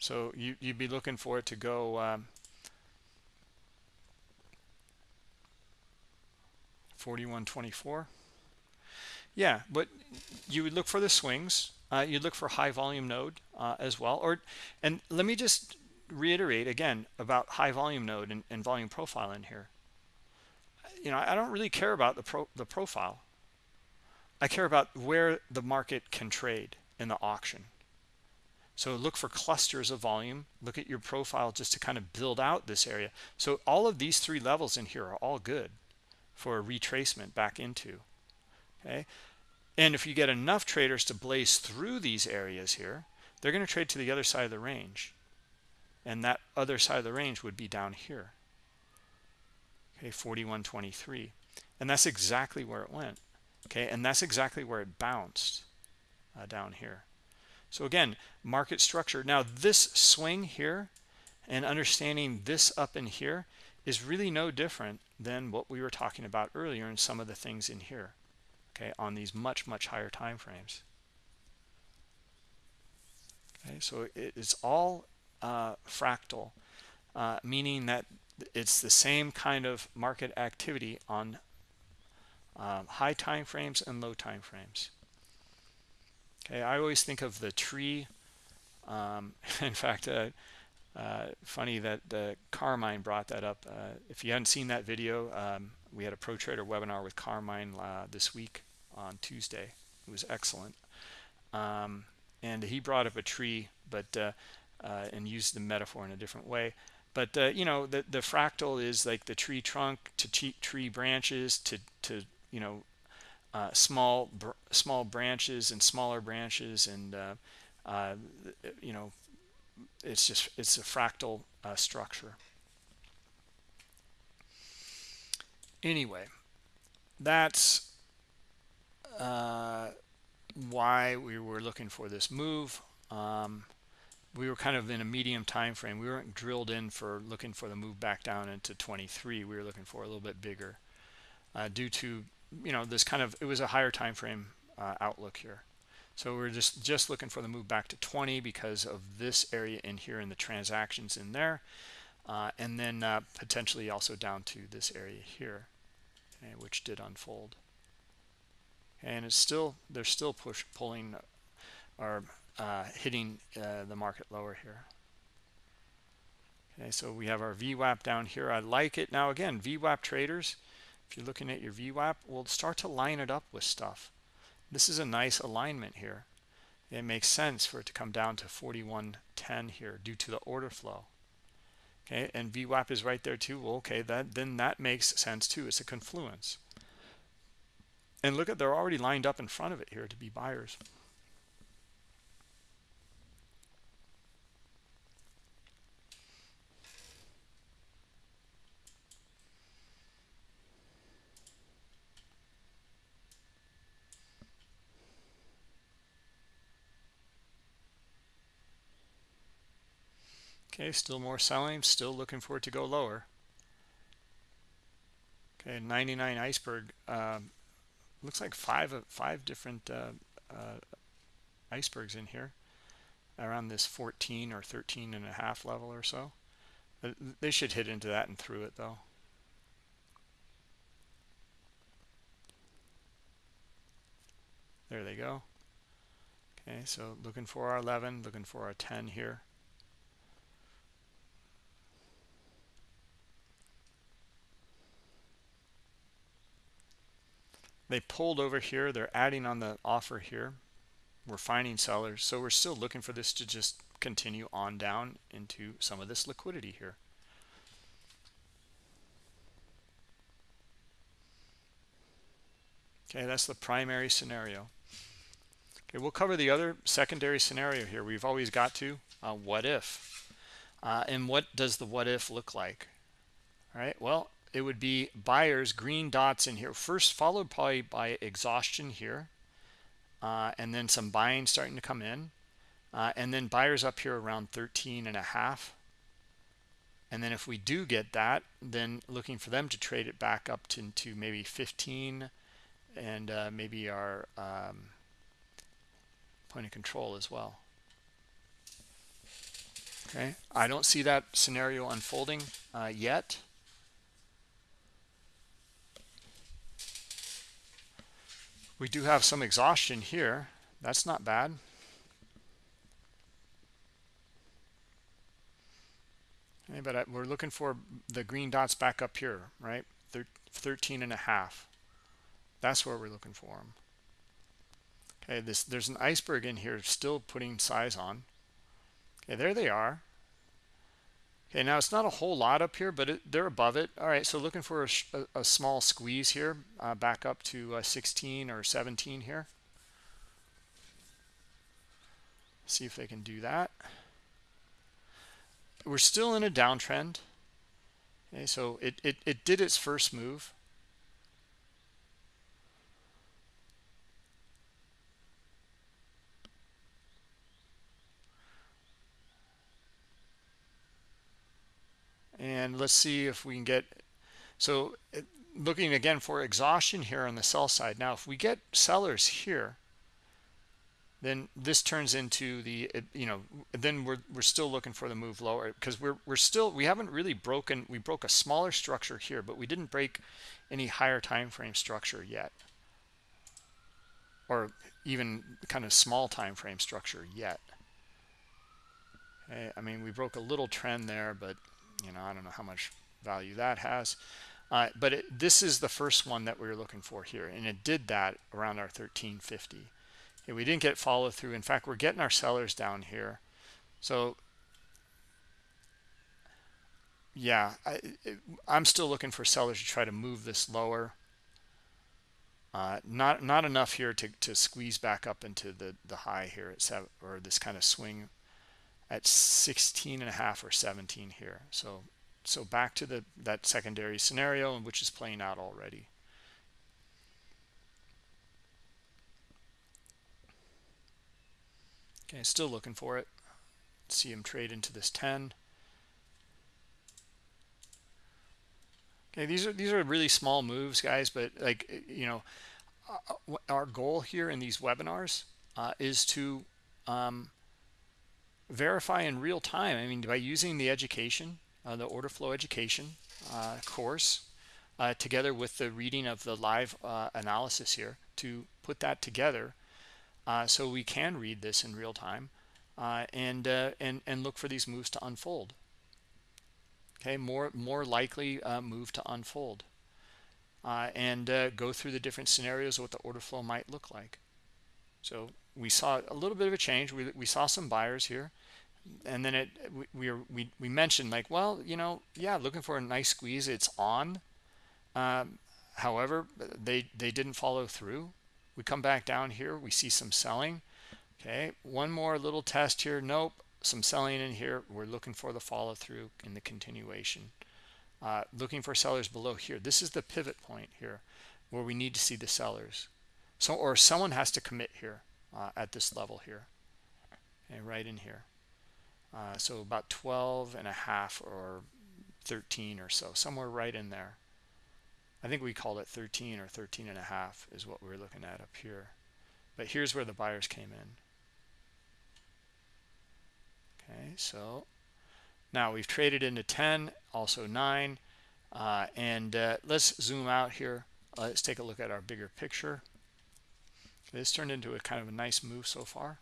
so you, you'd be looking for it to go um, 4124 yeah but you would look for the swings. Uh, you look for high volume node uh, as well. Or and let me just reiterate again about high volume node and, and volume profile in here. You know i don't really care about the pro the profile. I care about where the market can trade in the auction so look for clusters of volume look at your profile just to kind of build out this area so all of these three levels in here are all good for a retracement back into okay and if you get enough traders to blaze through these areas here, they're going to trade to the other side of the range. And that other side of the range would be down here. Okay, 41.23. And that's exactly where it went. Okay, and that's exactly where it bounced uh, down here. So again, market structure. Now this swing here and understanding this up in here is really no different than what we were talking about earlier in some of the things in here okay on these much much higher time frames okay so it's all uh, fractal uh, meaning that it's the same kind of market activity on um, high time frames and low time frames okay I always think of the tree um, in fact uh, uh, funny that Carmine brought that up uh, if you hadn't seen that video um, we had a pro trader webinar with Carmine uh, this week on Tuesday. It was excellent. Um, and he brought up a tree but uh, uh, and used the metaphor in a different way but you know the the fractal is like the tree trunk to tree branches to to you know uh, small br small branches and smaller branches and uh, uh, you know it's just it's a fractal uh, structure. Anyway that's uh, why we were looking for this move. Um, we were kind of in a medium time frame we weren't drilled in for looking for the move back down into 23 we were looking for a little bit bigger uh, due to you know this kind of it was a higher time frame uh, outlook here. So we're just just looking for the move back to 20 because of this area in here and the transactions in there uh, and then uh, potentially also down to this area here okay, which did unfold. And it's still they're still push pulling or uh, hitting uh, the market lower here. Okay so we have our VWAP down here. I like it. Now again VWAP traders if you're looking at your VWAP we'll start to line it up with stuff. This is a nice alignment here. It makes sense for it to come down to 4110 here due to the order flow. Okay and VWAP is right there too. Well, okay that then that makes sense too. It's a confluence. And look at they're already lined up in front of it here to be buyers Okay, still more selling, still looking for it to go lower. Okay, 99 iceberg. Um, looks like five five different uh, uh, icebergs in here around this 14 or 13 and a half level or so. They should hit into that and through it though. There they go. Okay, so looking for our 11, looking for our 10 here. They pulled over here. They're adding on the offer here. We're finding sellers. So we're still looking for this to just continue on down into some of this liquidity here. Okay that's the primary scenario. Okay we'll cover the other secondary scenario here. We've always got to uh, what if? Uh, and what does the what if look like? All right well it would be buyers green dots in here. First followed probably by exhaustion here uh, and then some buying starting to come in uh, and then buyers up here around 13 and a half. And then if we do get that then looking for them to trade it back up to, to maybe 15 and uh, maybe our um, point of control as well. Okay I don't see that scenario unfolding uh, yet we do have some exhaustion here. That's not bad. Okay, but uh, we're looking for the green dots back up here right? 13 and a half. That's where we're looking for them okay this there's an iceberg in here still putting size on. Okay there they are Okay, now it's not a whole lot up here, but it, they're above it. All right, so looking for a, a, small squeeze here, uh, back up to uh, 16 or 17 here. See if they can do that. We're still in a downtrend. Okay, so it, it, it did its first move. And let's see if we can get so looking again for exhaustion here on the sell side. Now if we get sellers here then this turns into the you know then we're we're still looking for the move lower because we're we're still we haven't really broken we broke a smaller structure here but we didn't break any higher time frame structure yet. Or even kind of small time frame structure yet. Okay, i mean we broke a little trend there but you know i don't know how much value that has. Uh, but it, this is the first one that we were looking for here and it did that around our 1350 okay we didn't get follow through in fact we're getting our sellers down here. So yeah I, am still looking for sellers to try to move this lower. Uh, not not enough here to, to squeeze back up into the the high here at seven or this kind of swing at 16 and a half or 17 here. So so back to the that secondary scenario which is playing out already. Okay still looking for it. See him trade into this 10 okay these are these are really small moves guys but like you know uh, our goal here in these webinars uh, is to um, verify in real time i mean by using the education uh, the order flow education uh, course uh, together with the reading of the live uh, analysis here to put that together so we can read this in real time and and and look for these moves to unfold. Okay more more likely uh, move to unfold uh, and uh, go through the different scenarios of what the order flow might look like. So we saw a little bit of a change. We, we saw some buyers here and then it we, we we mentioned like well you know yeah looking for a nice squeeze it's on. Um, however they they didn't follow through. We come back down here we see some selling. Okay one more little test here. Nope some selling in here. We're looking for the follow through in the continuation. Uh, looking for sellers below here. This is the pivot point here where we need to see the sellers. So or someone has to commit here uh, at this level here. And okay, right in here uh, so about 12 and a half or 13 or so somewhere right in there. I think we called it 13 or 13 and a half is what we we're looking at up here. But here's where the buyers came in. Okay so now we've traded into 10 also 9 uh, and uh, let's zoom out here. Let's take a look at our bigger picture. This turned into a kind of a nice move so far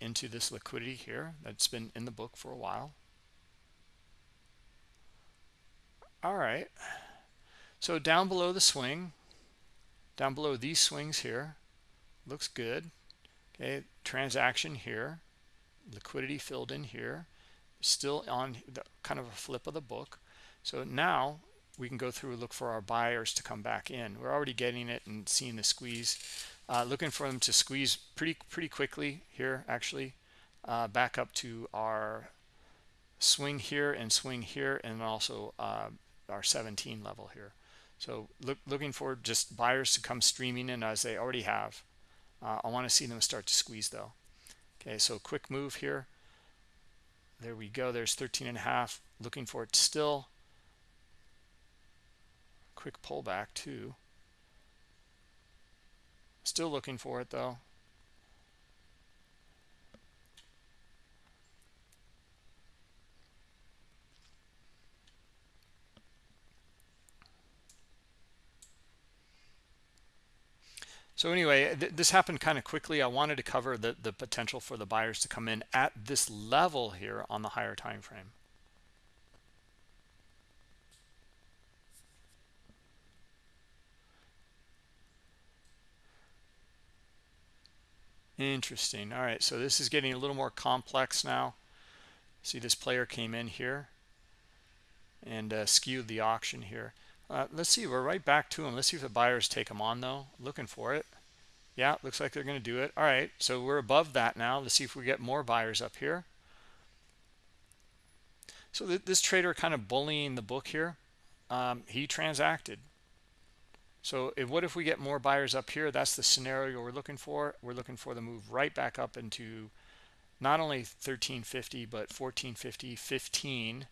into this liquidity here that's been in the book for a while. All right so down below the swing down below these swings here looks good. Okay transaction here liquidity filled in here still on the kind of a flip of the book. So now we can go through and look for our buyers to come back in. We're already getting it and seeing the squeeze uh, looking for them to squeeze pretty pretty quickly here actually uh, back up to our swing here and swing here and also uh, our 17 level here. So look, looking for just buyers to come streaming in as they already have. Uh, I want to see them start to squeeze though. Okay so quick move here. There we go there's 13 and a half looking for it still. Quick pullback too still looking for it though So anyway, th this happened kind of quickly. I wanted to cover the, the potential for the buyers to come in at this level here on the higher time frame. Interesting. All right, so this is getting a little more complex now. See, this player came in here and uh, skewed the auction here. Uh, let's see, we're right back to them. Let's see if the buyers take them on though. Looking for it. Yeah, looks like they're going to do it. All right, so we're above that now. Let's see if we get more buyers up here. So th this trader kind of bullying the book here. Um, he transacted. So if, what if we get more buyers up here? That's the scenario we're looking for. We're looking for the move right back up into not only 1350, but 1450, 15,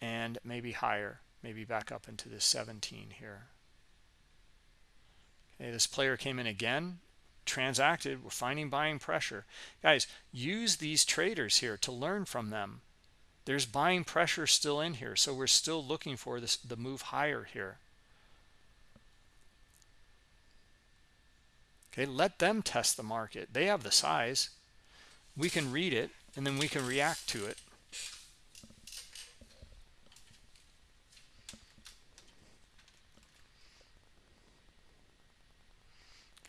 and maybe higher maybe back up into the 17 here okay this player came in again transacted we're finding buying pressure guys use these traders here to learn from them there's buying pressure still in here so we're still looking for this the move higher here okay let them test the market. They have the size. We can read it and then we can react to it.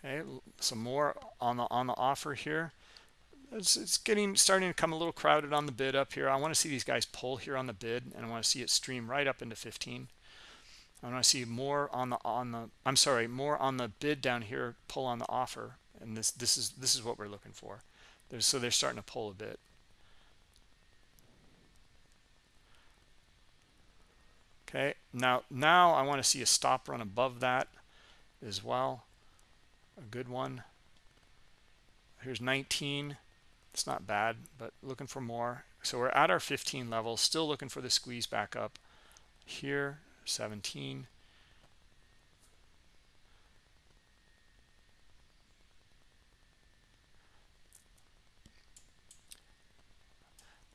Okay some more on the on the offer here. It's, it's getting starting to come a little crowded on the bid up here. I want to see these guys pull here on the bid and i want to see it stream right up into 15 i want to see more on the on the i'm sorry more on the bid down here pull on the offer and this this is this is what we're looking for. There's, so they're starting to pull a bit. Okay now now i want to see a stop run above that as well. A good one. Here's 19 it's not bad but looking for more. So we're at our 15 level still looking for the squeeze back up here 17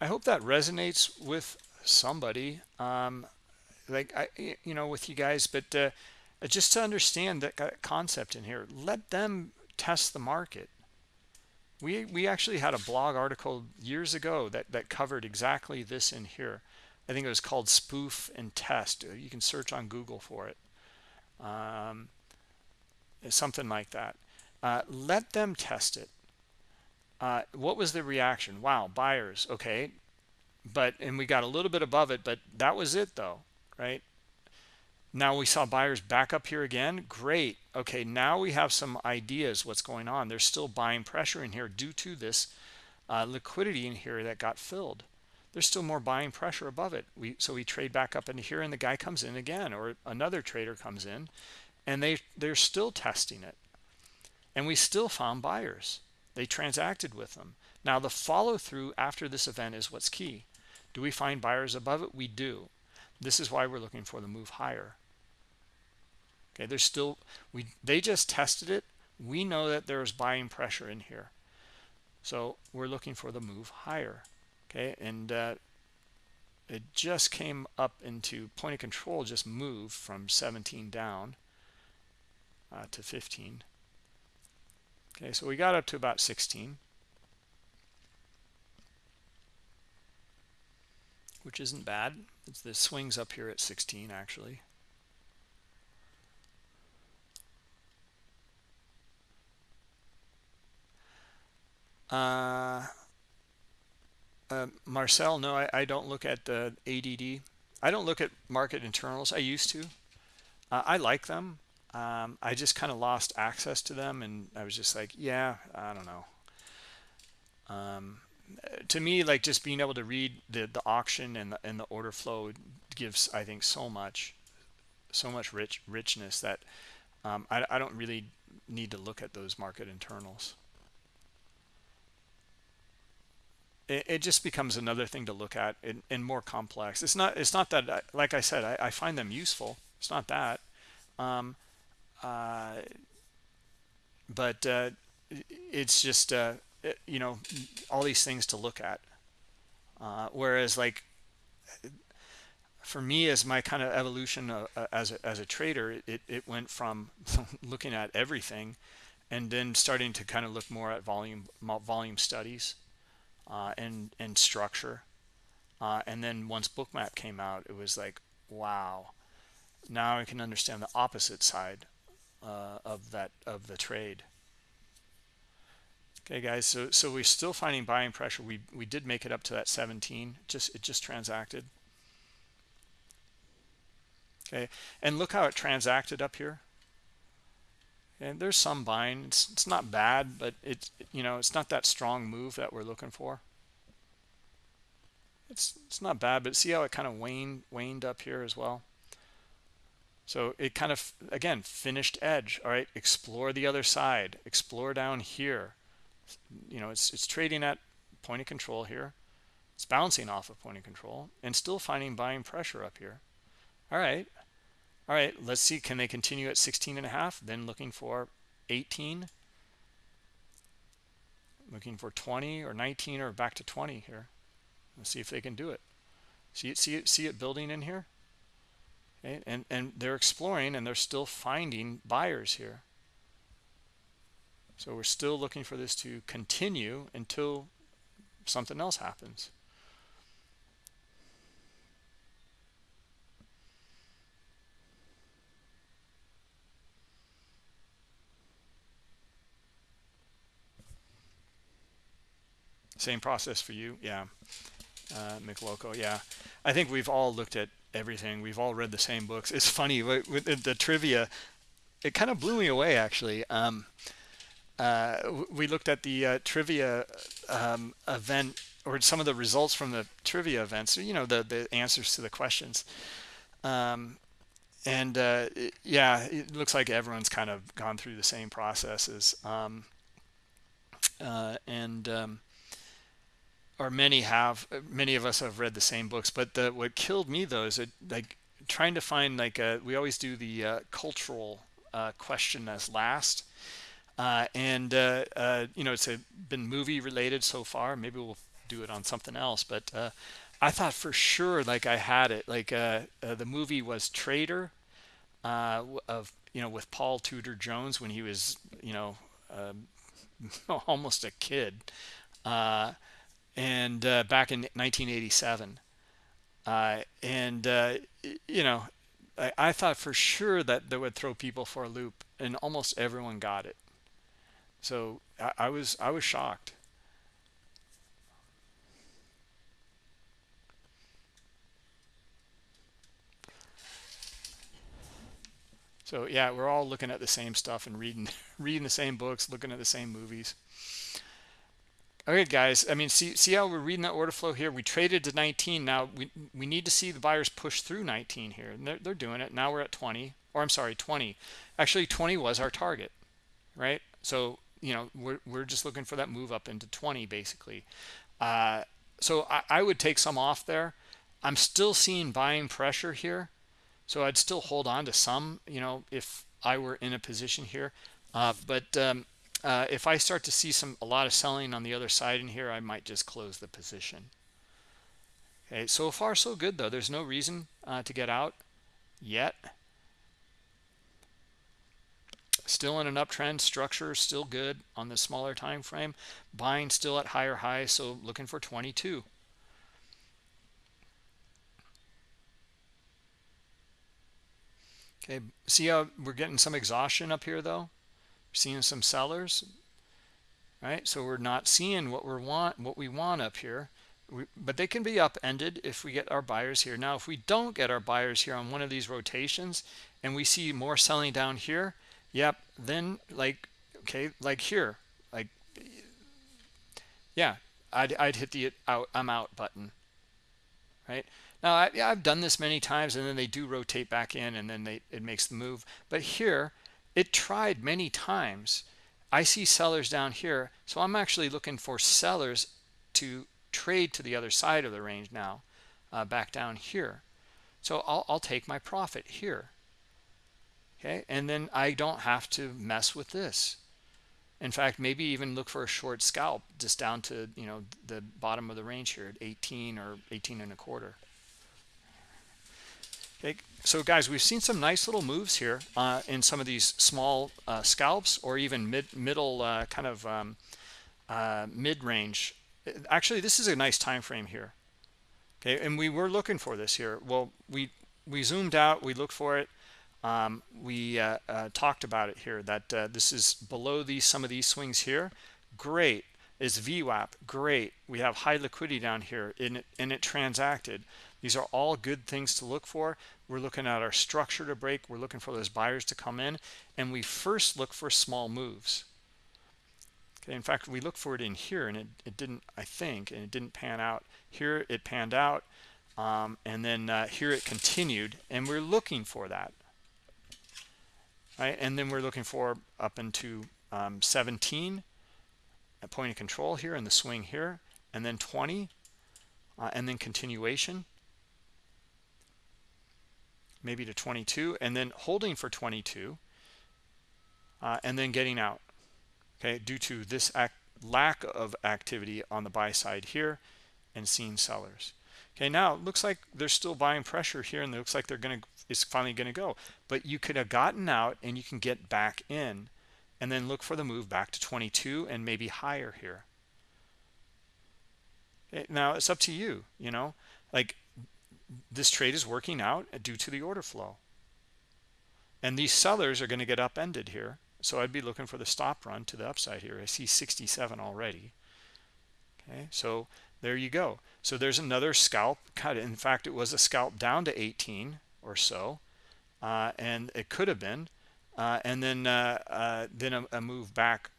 I hope that resonates with somebody um, like I you know with you guys but uh, just to understand that concept in here let them test the market. We we actually had a blog article years ago that that covered exactly this in here i think it was called spoof and test. You can search on google for it. Um, something like that. Uh, let them test it. Uh, what was the reaction? Wow buyers okay. But and we got a little bit above it but that was it though right? Now we saw buyers back up here again. Great. Okay now we have some ideas what's going on. There's still buying pressure in here due to this uh, liquidity in here that got filled there's still more buying pressure above it. We so we trade back up into here and the guy comes in again or another trader comes in and they they're still testing it. And we still found buyers. They transacted with them. Now the follow through after this event is what's key. Do we find buyers above it? We do. This is why we're looking for the move higher. Okay there's still we they just tested it. We know that there's buying pressure in here. So we're looking for the move higher okay and uh, it just came up into point of control just moved from 17 down uh, to 15 okay so we got up to about 16 which isn't bad. It's the swings up here at 16 actually. Uh, uh, Marcel, no, I, I, don't look at the ADD. I don't look at market internals. I used to. Uh, I like them. Um, I just kind of lost access to them, and I was just like, yeah, I don't know. Um, to me, like just being able to read the the auction and the, and the order flow gives, I think, so much, so much rich richness that um, I, I don't really need to look at those market internals. It, it, just becomes another thing to look at and, and, more complex. It's not. It's not that. Like I said, I, I find them useful. It's not that. Um, uh, but uh, it's just uh, it, you know all these things to look at. Uh, whereas like for me as my kind of evolution uh, uh, as a, as a trader, it it went from looking at everything, and then starting to kind of look more at volume volume studies uh, and and structure. Uh, and then once bookmap came out it was like wow. Now i can understand the opposite side uh, of that of the trade. Okay guys so so we're still finding buying pressure. We we did make it up to that 17 just it just transacted. Okay and look how it transacted up here and there's some buying it's, it's not bad but it's you know it's not that strong move that we're looking for. It's it's not bad but see how it kind of waned waned up here as well? So it kind of again finished edge all right? Explore the other side. Explore down here. You know it's it's trading at point of control here. It's bouncing off of point of control and still finding buying pressure up here. All right all right let's see can they continue at 16 and a half then looking for 18 looking for 20 or 19 or back to 20 here. Let's see if they can do it. See it see it see it building in here? Okay and and they're exploring and they're still finding buyers here. So we're still looking for this to continue until something else happens same process for you? Yeah. Uh mcloco yeah. I think we've all looked at everything. We've all read the same books. It's funny with the, trivia it kind of blew me away actually. Um uh we looked at the uh, trivia um event or some of the results from the trivia events you know the the answers to the questions. Um and uh, yeah, it looks like everyone's kind of gone through the same processes. Um, uh, and um, or many have, many of us have read the same books. But the, what killed me though is it, like trying to find like a, we always do the uh, cultural uh, question as last. Uh, and uh, you know, it's a, been movie related so far. Maybe we'll do it on something else. But I thought for sure like I had it. Like the movie was Trader uh, of you know with Paul Tudor Jones when he was you know uh, almost a kid, uh, and uh, back in 1987, uh, and uh, you know I, I, thought for sure that that would throw people for a loop, and almost everyone got it. So I, I was I was shocked. So yeah, we're all looking at the same stuff and reading reading the same books, looking at the same movies. Okay, guys. I mean, see see how we're reading that order flow here. We traded to 19. Now we we need to see the buyers push through 19 here, and they're they're doing it. Now we're at 20, or I'm sorry, 20. Actually, 20 was our target, right? So you know we're we're just looking for that move up into 20 basically. Uh, so I, I would take some off there. I'm still seeing buying pressure here so I'd still hold on to some, you know, if I were in a position here. Uh, but um, uh, if I start to see some a lot of selling on the other side in here, I might just close the position. Okay, so far so good though. There's no reason uh, to get out yet. Still in an uptrend, structure still good on the smaller time frame. Buying still at higher highs, so looking for 22. Okay, see how we're getting some exhaustion up here though? Seeing some sellers, right? So we're not seeing what we want, what we want up here. We, but they can be upended if we get our buyers here. Now, if we don't get our buyers here on one of these rotations and we see more selling down here, yep, then like, okay, like here, like, yeah, I'd, I'd hit the out, I'm out button, right? Now, I, have done this many times, and then they do rotate back in, and then they, it makes the move. But here, it tried many times. I see sellers down here, so I'm actually looking for sellers to trade to the other side of the range now, uh, back down here. So I'll, I'll take my profit here. Okay, and then I don't have to mess with this. In fact, maybe even look for a short scalp just down to, you know, the bottom of the range here at 18 or 18 and a quarter. Okay, so guys, we've seen some nice little moves here uh, in some of these small uh, scalps or even mid middle uh, kind of um, uh, mid-range. Actually, this is a nice time frame here. Okay, and we were looking for this here. Well, we we zoomed out, we looked for it. Um, we uh, uh, talked about it here that this is below these some of these swings here. Great is VWAP. Great. We have high liquidity down here and it, and it transacted. These are all good things to look for. We're looking at our structure to break. We're looking for those buyers to come in. And we first look for small moves. Okay, in fact, we look for it in here and it, it didn't, I think, and it didn't pan out. Here it panned out. Um, and then uh, here it continued. And we're looking for that. Right, and then we're looking for up into um, 17 at point of control here and the swing here, and then 20, uh, and then continuation maybe to 22 and then holding for 22 uh, and then getting out okay due to this lack of activity on the buy side here and seeing sellers. Okay now it looks like they're still buying pressure here and it looks like they're gonna it's finally gonna go. But you could have gotten out and you can get back in and then look for the move back to 22 and maybe higher here. Okay, now it's up to you you know? Like this trade is working out due to the order flow. And these sellers are going to get upended here. So I'd be looking for the stop run to the upside here. I see 67 already. okay so there you go so there's another scalp cut in fact it was a scalp down to 18 or so uh, and it could have been uh, and then uh, uh then a, a, move back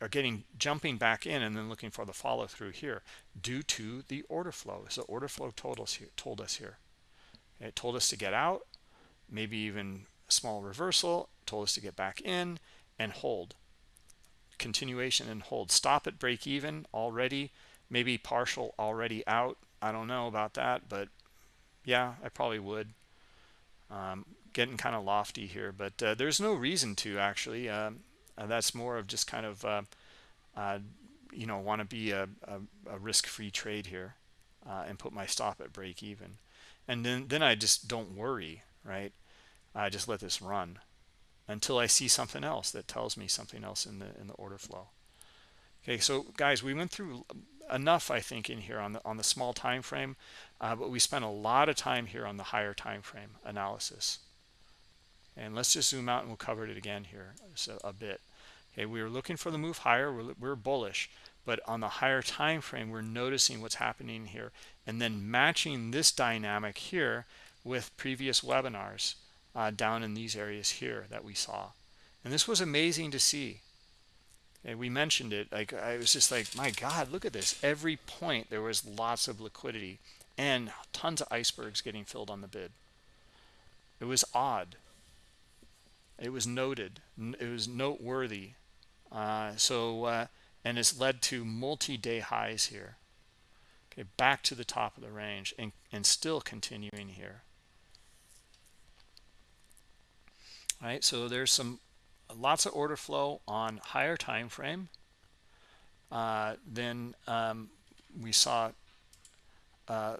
or getting jumping back in and then looking for the follow through here due to the order flow. So order flow told us here told us here. It told us to get out maybe even a small reversal told us to get back in and hold. Continuation and hold. Stop at break even already maybe partial already out. I don't know about that but yeah i probably would. Um, getting kind of lofty here but uh, there's no reason to actually. Um, uh, that's more of just kind of uh, uh you know want to be a, a, a risk-free trade here uh, and put my stop at break even and then then i just don't worry right i just let this run until I see something else that tells me something else in the in the order flow. Okay, so guys, we went through enough, I think, in here on the on the small time frame, uh, but we spent a lot of time here on the higher time frame analysis. And let's just zoom out and we'll cover it again here so a bit. Okay, we were looking for the move higher. We're, we're bullish, but on the higher time frame, we're noticing what's happening here, and then matching this dynamic here with previous webinars uh, down in these areas here that we saw. And this was amazing to see. And we mentioned it, like I was just like, my God, look at this. Every point there was lots of liquidity and tons of icebergs getting filled on the bid. It was odd. It was noted. It was noteworthy. Uh, so, uh, and it's led to multi-day highs here. Okay, back to the top of the range and, and still continuing here. all right so there's some lots of order flow on higher time frame uh, then um, we saw uh,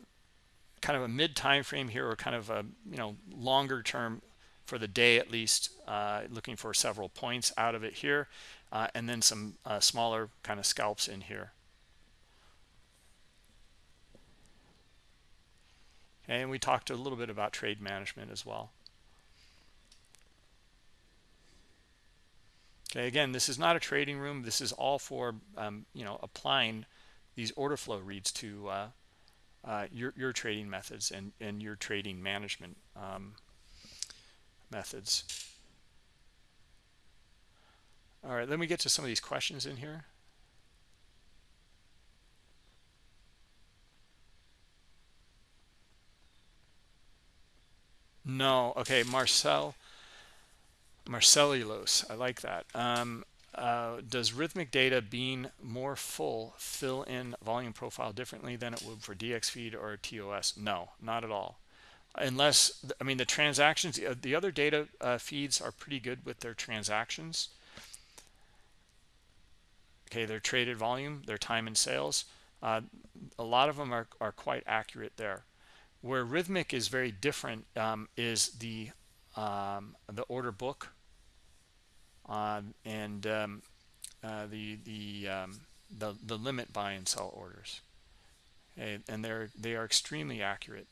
kind of a mid time frame here or kind of a you know longer term for the day at least uh, looking for several points out of it here uh, and then some uh, smaller kind of scalps in here. Okay, and we talked a little bit about trade management as well. Okay again this is not a trading room. This is all for um, you know applying these order flow reads to uh, uh, your, your trading methods and, and your trading management um, methods all right let me get to some of these questions in here no okay marcel Marcellulose, I like that. Um, uh, does Rithmic data being more full fill in volume profile differently than it would for dxFeed or TOS? No, not at all. Unless, I mean, the transactions, the other data uh, feeds are pretty good with their transactions. Okay, their traded volume, their time in sales. Uh, a lot of them are, are quite accurate there. Where Rithmic is very different um, is the um, the order book um, and um, uh, the the, um, the the limit buy and sell orders, and, and they're they are extremely accurate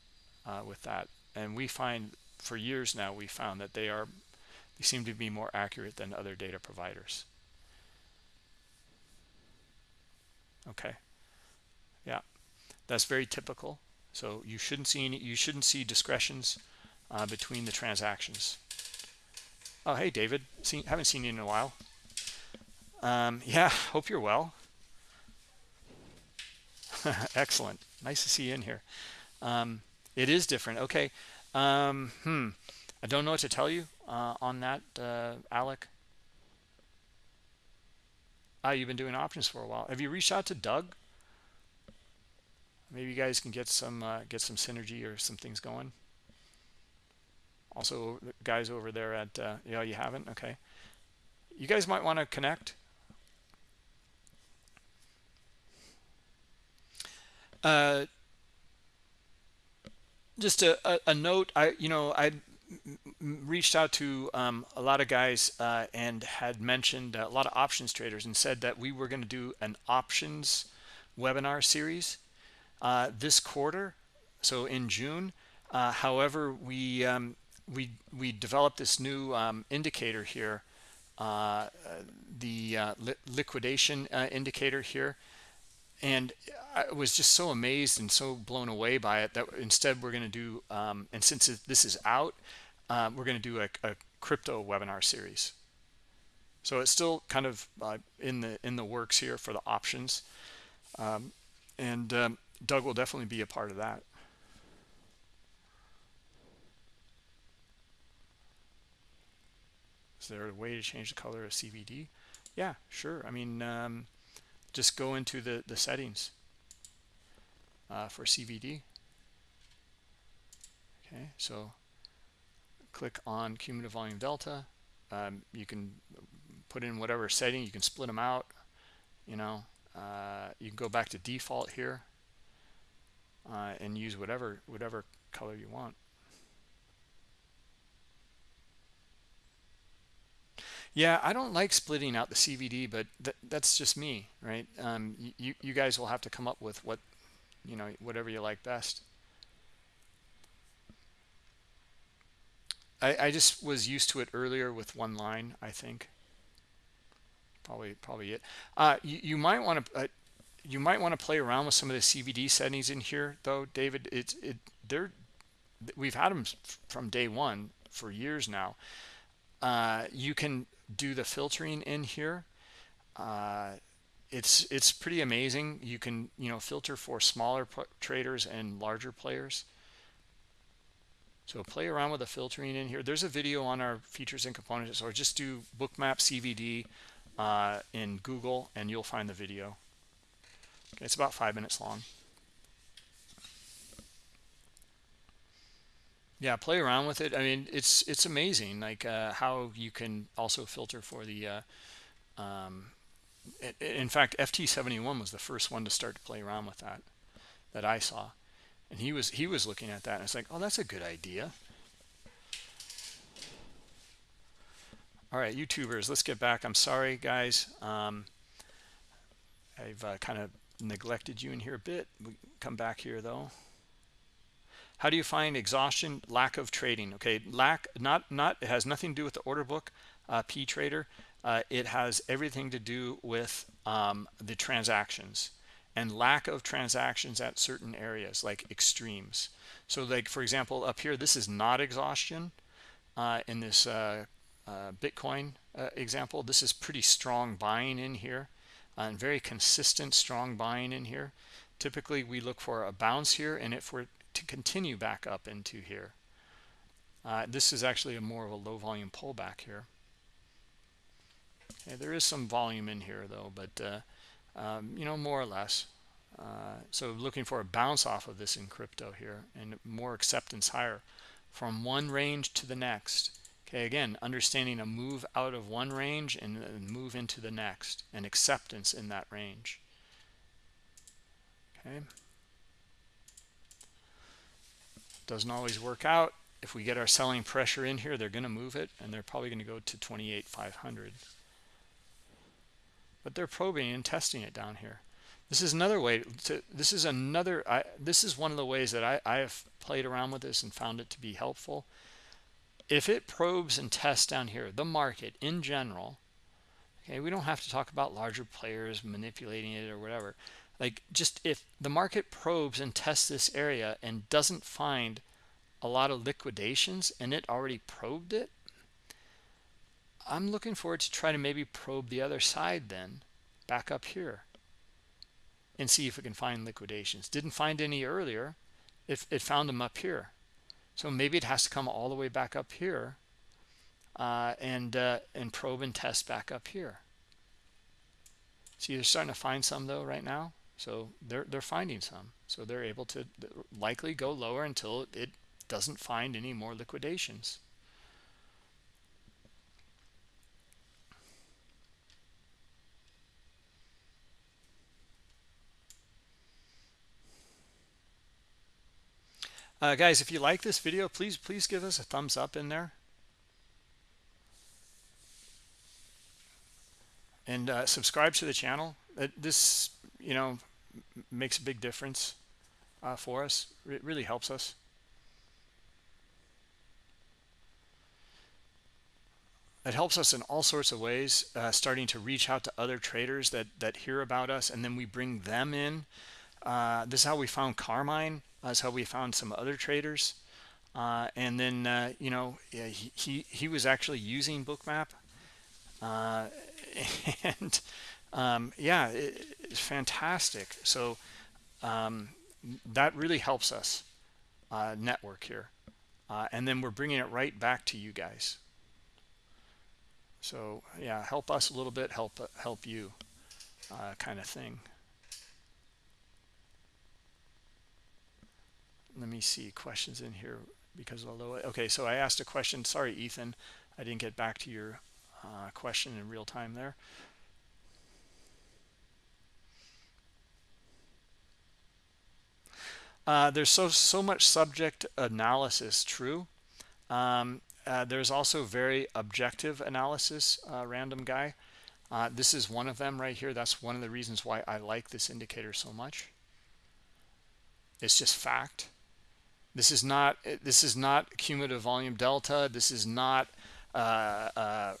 uh, with that. And we find for years now we found that they are they seem to be more accurate than other data providers. Okay, yeah, that's very typical. So you shouldn't see any, you shouldn't see discretions uh, between the transactions. Oh, hey, David. Haven't seen you in a while. Um, yeah, hope you're well. Excellent. Nice to see you in here. Um, it is different. Okay. Um, hmm. I don't know what to tell you uh, on that, uh, Alec. Ah, you've been doing options for a while. Have you reached out to Doug? Maybe you guys can get some uh, get some synergy or some things going also the guys over there at uh, yeah you haven't okay you guys might want to connect uh, just a, a, a, note i you know i reached out to um, a lot of guys uh, and had mentioned a lot of options traders and said that we were going to do an options webinar series uh, this quarter so in june. Uh, however we um, we we developed this new um, indicator here, uh, the uh, li liquidation uh, indicator here, and I was just so amazed and so blown away by it that instead we're going to do, um, and since this is out, um, we're going to do a, a, crypto webinar series. So it's still kind of uh, in the in the works here for the options, um, and um, Doug will definitely be a part of that. Is there a way to change the color of CVD? Yeah, sure. I mean, um, just go into the the settings uh, for CVD. Okay, so click on cumulative volume delta. Um, you can put in whatever setting. You can split them out. You know, uh, you can go back to default here uh, and use whatever whatever color you want. Yeah, I don't like splitting out the CVD, but th that's just me, right? Um, you you guys will have to come up with what you know whatever you like best. I, I just was used to it earlier with one line, I think. Probably probably it. Uh, you, you might want to uh, you might want to play around with some of the CVD settings in here, though, David. It's it they're we've had them from day one for years now. Uh, you can do the filtering in here. Uh, it's it's pretty amazing. You can you know filter for smaller traders and larger players. So play around with the filtering in here. There's a video on our features and components, or just do bookmap CVD uh, in Google, and you'll find the video. Okay, it's about five minutes long. Yeah, play around with it. I mean, it's it's amazing, like uh, how you can also filter for the. Uh, um, in fact, FT71 was the first one to start to play around with that, that I saw. And he was he was looking at that and it's like oh that's a good idea. All right youtubers let's get back. I'm sorry guys. Um, i've uh, kind of neglected you in here a bit. We come back here though how do you find exhaustion lack of trading? Okay lack not not it has nothing to do with the order book uh, p trader. Uh, it has everything to do with um, the transactions and lack of transactions at certain areas like extremes. So like for example up here this is not exhaustion uh, in this uh, uh, bitcoin uh, example. This is pretty strong buying in here and very consistent strong buying in here. Typically we look for a bounce here and if we're to continue back up into here uh, this is actually a more of a low volume pullback here okay, there is some volume in here though but um, you know, more or less. Uh, so looking for a bounce off of this in crypto here and more acceptance higher from one range to the next. Okay, again, understanding a move out of one range and move into the next and acceptance in that range. Okay. Doesn't always work out. If we get our selling pressure in here, they're going to move it and they're probably going to go to 28,500 but they're probing and testing it down here. This is another way to this is another I, this is one of the ways that I, I have played around with this and found it to be helpful. If it probes and tests down here the market in general okay we don't have to talk about larger players manipulating it or whatever like just if the market probes and tests this area and doesn't find a lot of liquidations and it already probed it I'm looking forward to try to maybe probe the other side then back up here and see if we can find liquidations. Didn't find any earlier. If it found them up here. So maybe it has to come all the way back up here uh, and uh, and probe and test back up here. See they're starting to find some though right now so they're they're finding some. So they're able to likely go lower until it doesn't find any more liquidations. Uh, guys if you like this video please please give us a thumbs up in there. And uh, subscribe to the channel. This you know makes a big difference uh, for us. It really helps us. It helps us in all sorts of ways uh, starting to reach out to other traders that that hear about us and then we bring them in. Uh, this is how we found carmine. That's how we found some other traders. Uh, and then uh, you know he, he, he was actually using bookmap. Uh, and um, yeah it, it's fantastic. So um, that really helps us uh, network here. And then we're bringing it right back to you guys. So yeah help us a little bit help help you uh, kind of thing. Let me see questions in here because although okay so i asked a question. Sorry ethan i didn't get back to your uh, question in real time there uh, there's so so much subject analysis true um, uh, there's also very objective analysis, uh, random guy. Uh, this is one of them right here. That's one of the reasons why I like this indicator so much. It's just fact. This is not this is not cumulative volume delta. This is not uh, uh,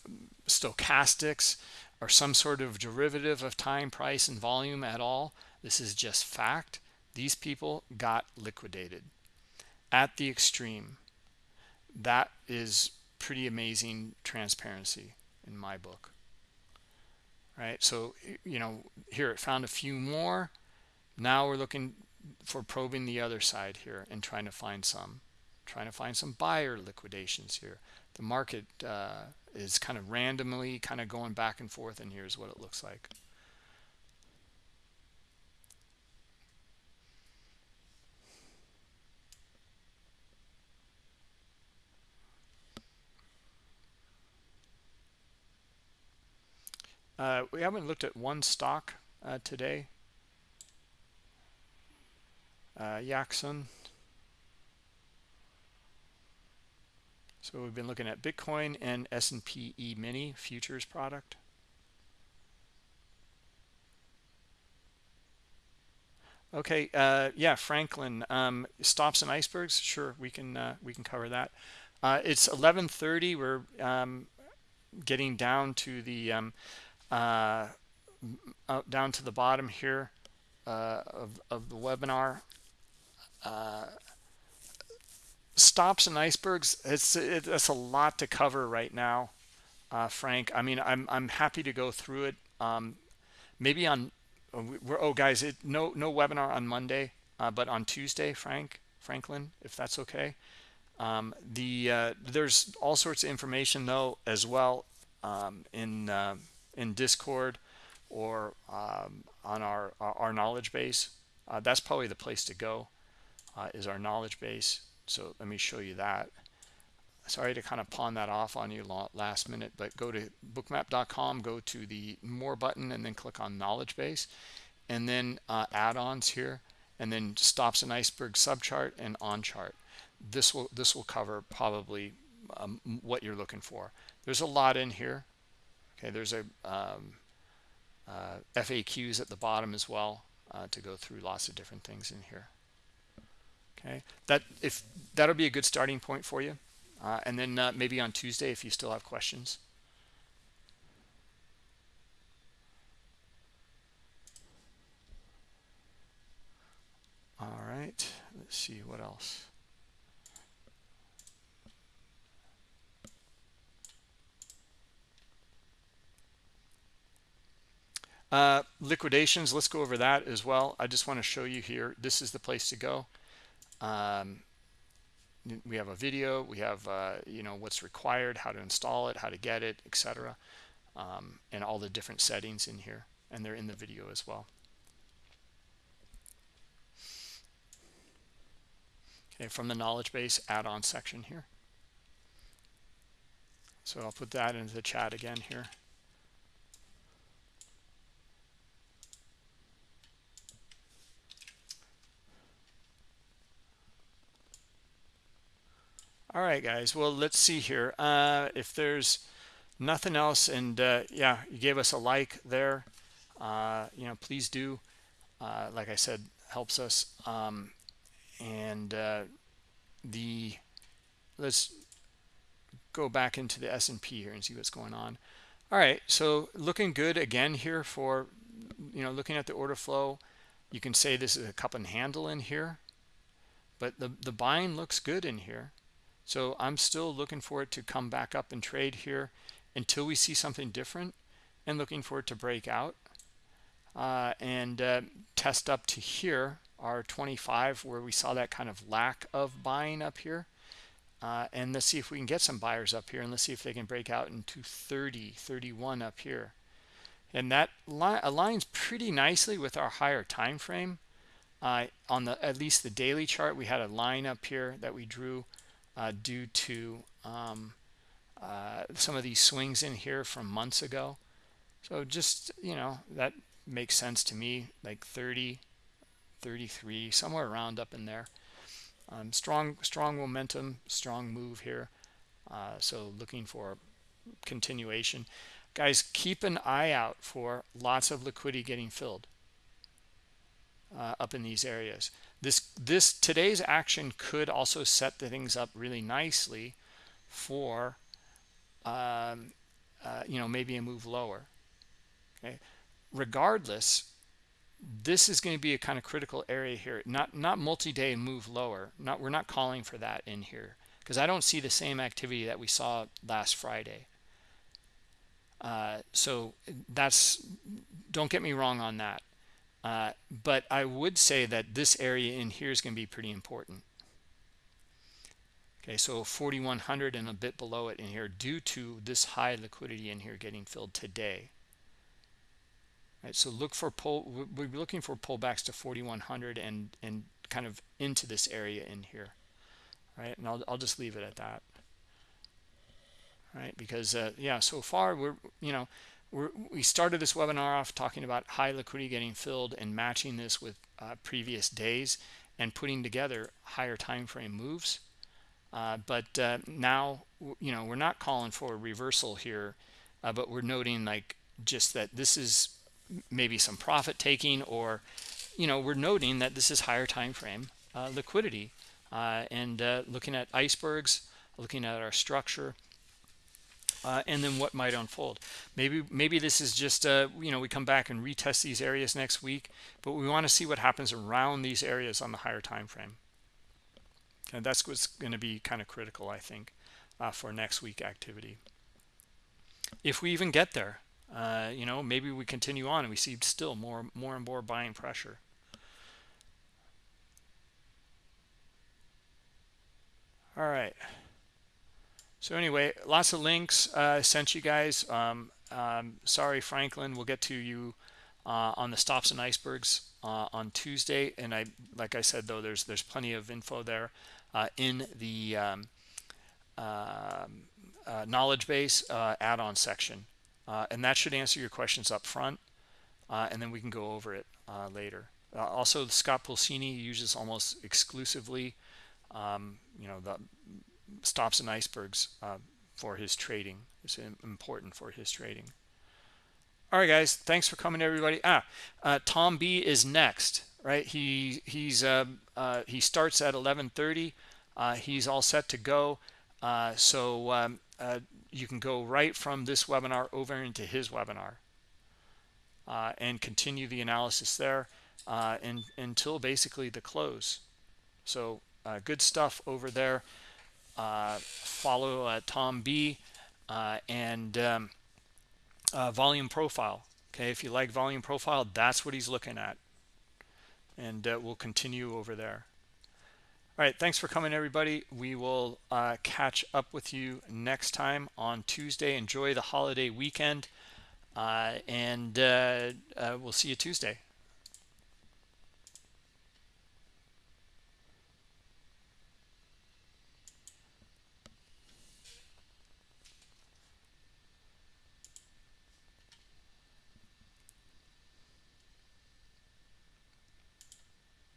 stochastics or some sort of derivative of time, price, and volume at all. This is just fact. These people got liquidated at the extreme. That is pretty amazing transparency in my book right? So you know here it found a few more. Now we're looking for probing the other side here and trying to find some trying to find some buyer liquidations here. The market uh, is kind of randomly kind of going back and forth and here's what it looks like Uh, we haven't looked at one stock uh, today. Uh, Yaxon. So we've been looking at Bitcoin and S&P E-mini futures product. Okay, uh, yeah, Franklin, um, stops and icebergs. Sure, we can uh, we can cover that. Uh, it's 11:30. We're um, getting down to the um, uh, down to the bottom here uh, of, of the webinar. Uh, stops and icebergs, it's, it, it's a lot to cover right now, uh, Frank. I mean, I'm, I'm happy to go through it. Um, maybe on, we're, oh guys, it, no, no webinar on Monday, uh, but on Tuesday, Frank, Franklin, if that's okay. Um, the uh, there's all sorts of information though as well um, in uh, in Discord or um, on our, our knowledge base. Uh, that's probably the place to go uh, is our knowledge base. So let me show you that. Sorry to kind of pawn that off on you last minute, but go to bookmap.com, go to the more button and then click on knowledge base and then uh, add-ons here and then stops and iceberg subchart and on chart. This will this will cover probably um, what you're looking for. There's a lot in here okay there's a um, uh, FAQs at the bottom as well uh, to go through lots of different things in here. Okay that if that'll be a good starting point for you. Uh, and then uh, maybe on Tuesday if you still have questions. All right let's see what else Uh, liquidations, let's go over that as well. I just want to show you here. This is the place to go. Um, we have a video. We have, uh, you know, what's required, how to install it, how to get it, etc. Um, and all the different settings in here. And they're in the video as well. Okay, from the knowledge base add-on section here. So I'll put that into the chat again here. All right guys well let's see here uh, if there's nothing else and uh, yeah you gave us a like there uh, you know please do uh, like I said helps us um, and uh, the let's go back into the S&P here and see what's going on. All right, so looking good again here for, you know, looking at the order flow. You can say this is a cup and handle in here, but the, the buying looks good in here. So I'm still looking for it to come back up and trade here until we see something different and looking for it to break out uh, and uh, test up to here, our 25, where we saw that kind of lack of buying up here. Uh, and let's see if we can get some buyers up here and let's see if they can break out into 30 31 up here and that aligns pretty nicely with our higher time frame uh, on the at least the daily chart we had a line up here that we drew uh, due to um, uh, some of these swings in here from months ago. So just you know that makes sense to me like 30 33 somewhere around up in there. Um, strong strong momentum strong move here. Uh, so looking for continuation. Guys keep an eye out for lots of liquidity getting filled uh, up in these areas this this today's action could also set the things up really nicely for um, uh, you know maybe a move lower okay? Regardless this is going to be a kind of critical area here. Not not multi-day move lower. Not we're not calling for that in here because i don't see the same activity that we saw last friday. Uh, so that's don't get me wrong on that uh, but i would say that this area in here is going to be pretty important okay so 4100 and a bit below it in here due to this high liquidity in here getting filled today Right, so look for pull. We're looking for pullbacks to 4100 and and kind of into this area in here, right? And I'll I'll just leave it at that, right? Because uh, yeah, so far we're you know we're we started this webinar off talking about high liquidity getting filled and matching this with uh, previous days and putting together higher time frame moves. Uh, but uh, now you know we're not calling for a reversal here, uh, but we're noting like just that this is maybe some profit taking or you know we're noting that this is higher time frame uh, liquidity uh, and looking at icebergs looking at our structure uh, and then what might unfold maybe maybe this is just uh, you know we come back and retest these areas next week but we want to see what happens around these areas on the higher time frame and that's what's going to be kind of critical i think uh, for next week activity if we even get there uh, you know, maybe we continue on and we see still more, more and more buying pressure. All right. So anyway, lots of links uh, sent you guys. Um, um, sorry, Franklin. We'll get to you uh, on the stops and icebergs uh, on Tuesday. And I, like I said, though, there's there's plenty of info there uh, in the um, um uh, knowledge base uh, add-on section and that should answer your questions up front and then we can go over it later also Scott Pulcini uses almost exclusively um, you know the stops and icebergs uh, for his trading. It's important for his trading. All right guys thanks for coming everybody. Ah uh, Tom B is next right? He he's um, he starts at 11:30 he's all set to go. So um, you can go right from this webinar over into his webinar. Uh, and continue the analysis there uh, and, until basically the close. So uh, good stuff over there. Uh, follow uh, Tom B uh, and um, volume profile. Okay, if you like volume profile, that's what he's looking at. And we'll continue over there. All right, thanks for coming, everybody. We will uh, catch up with you next time on Tuesday. Enjoy the holiday weekend, uh, and uh, uh we'll see you Tuesday.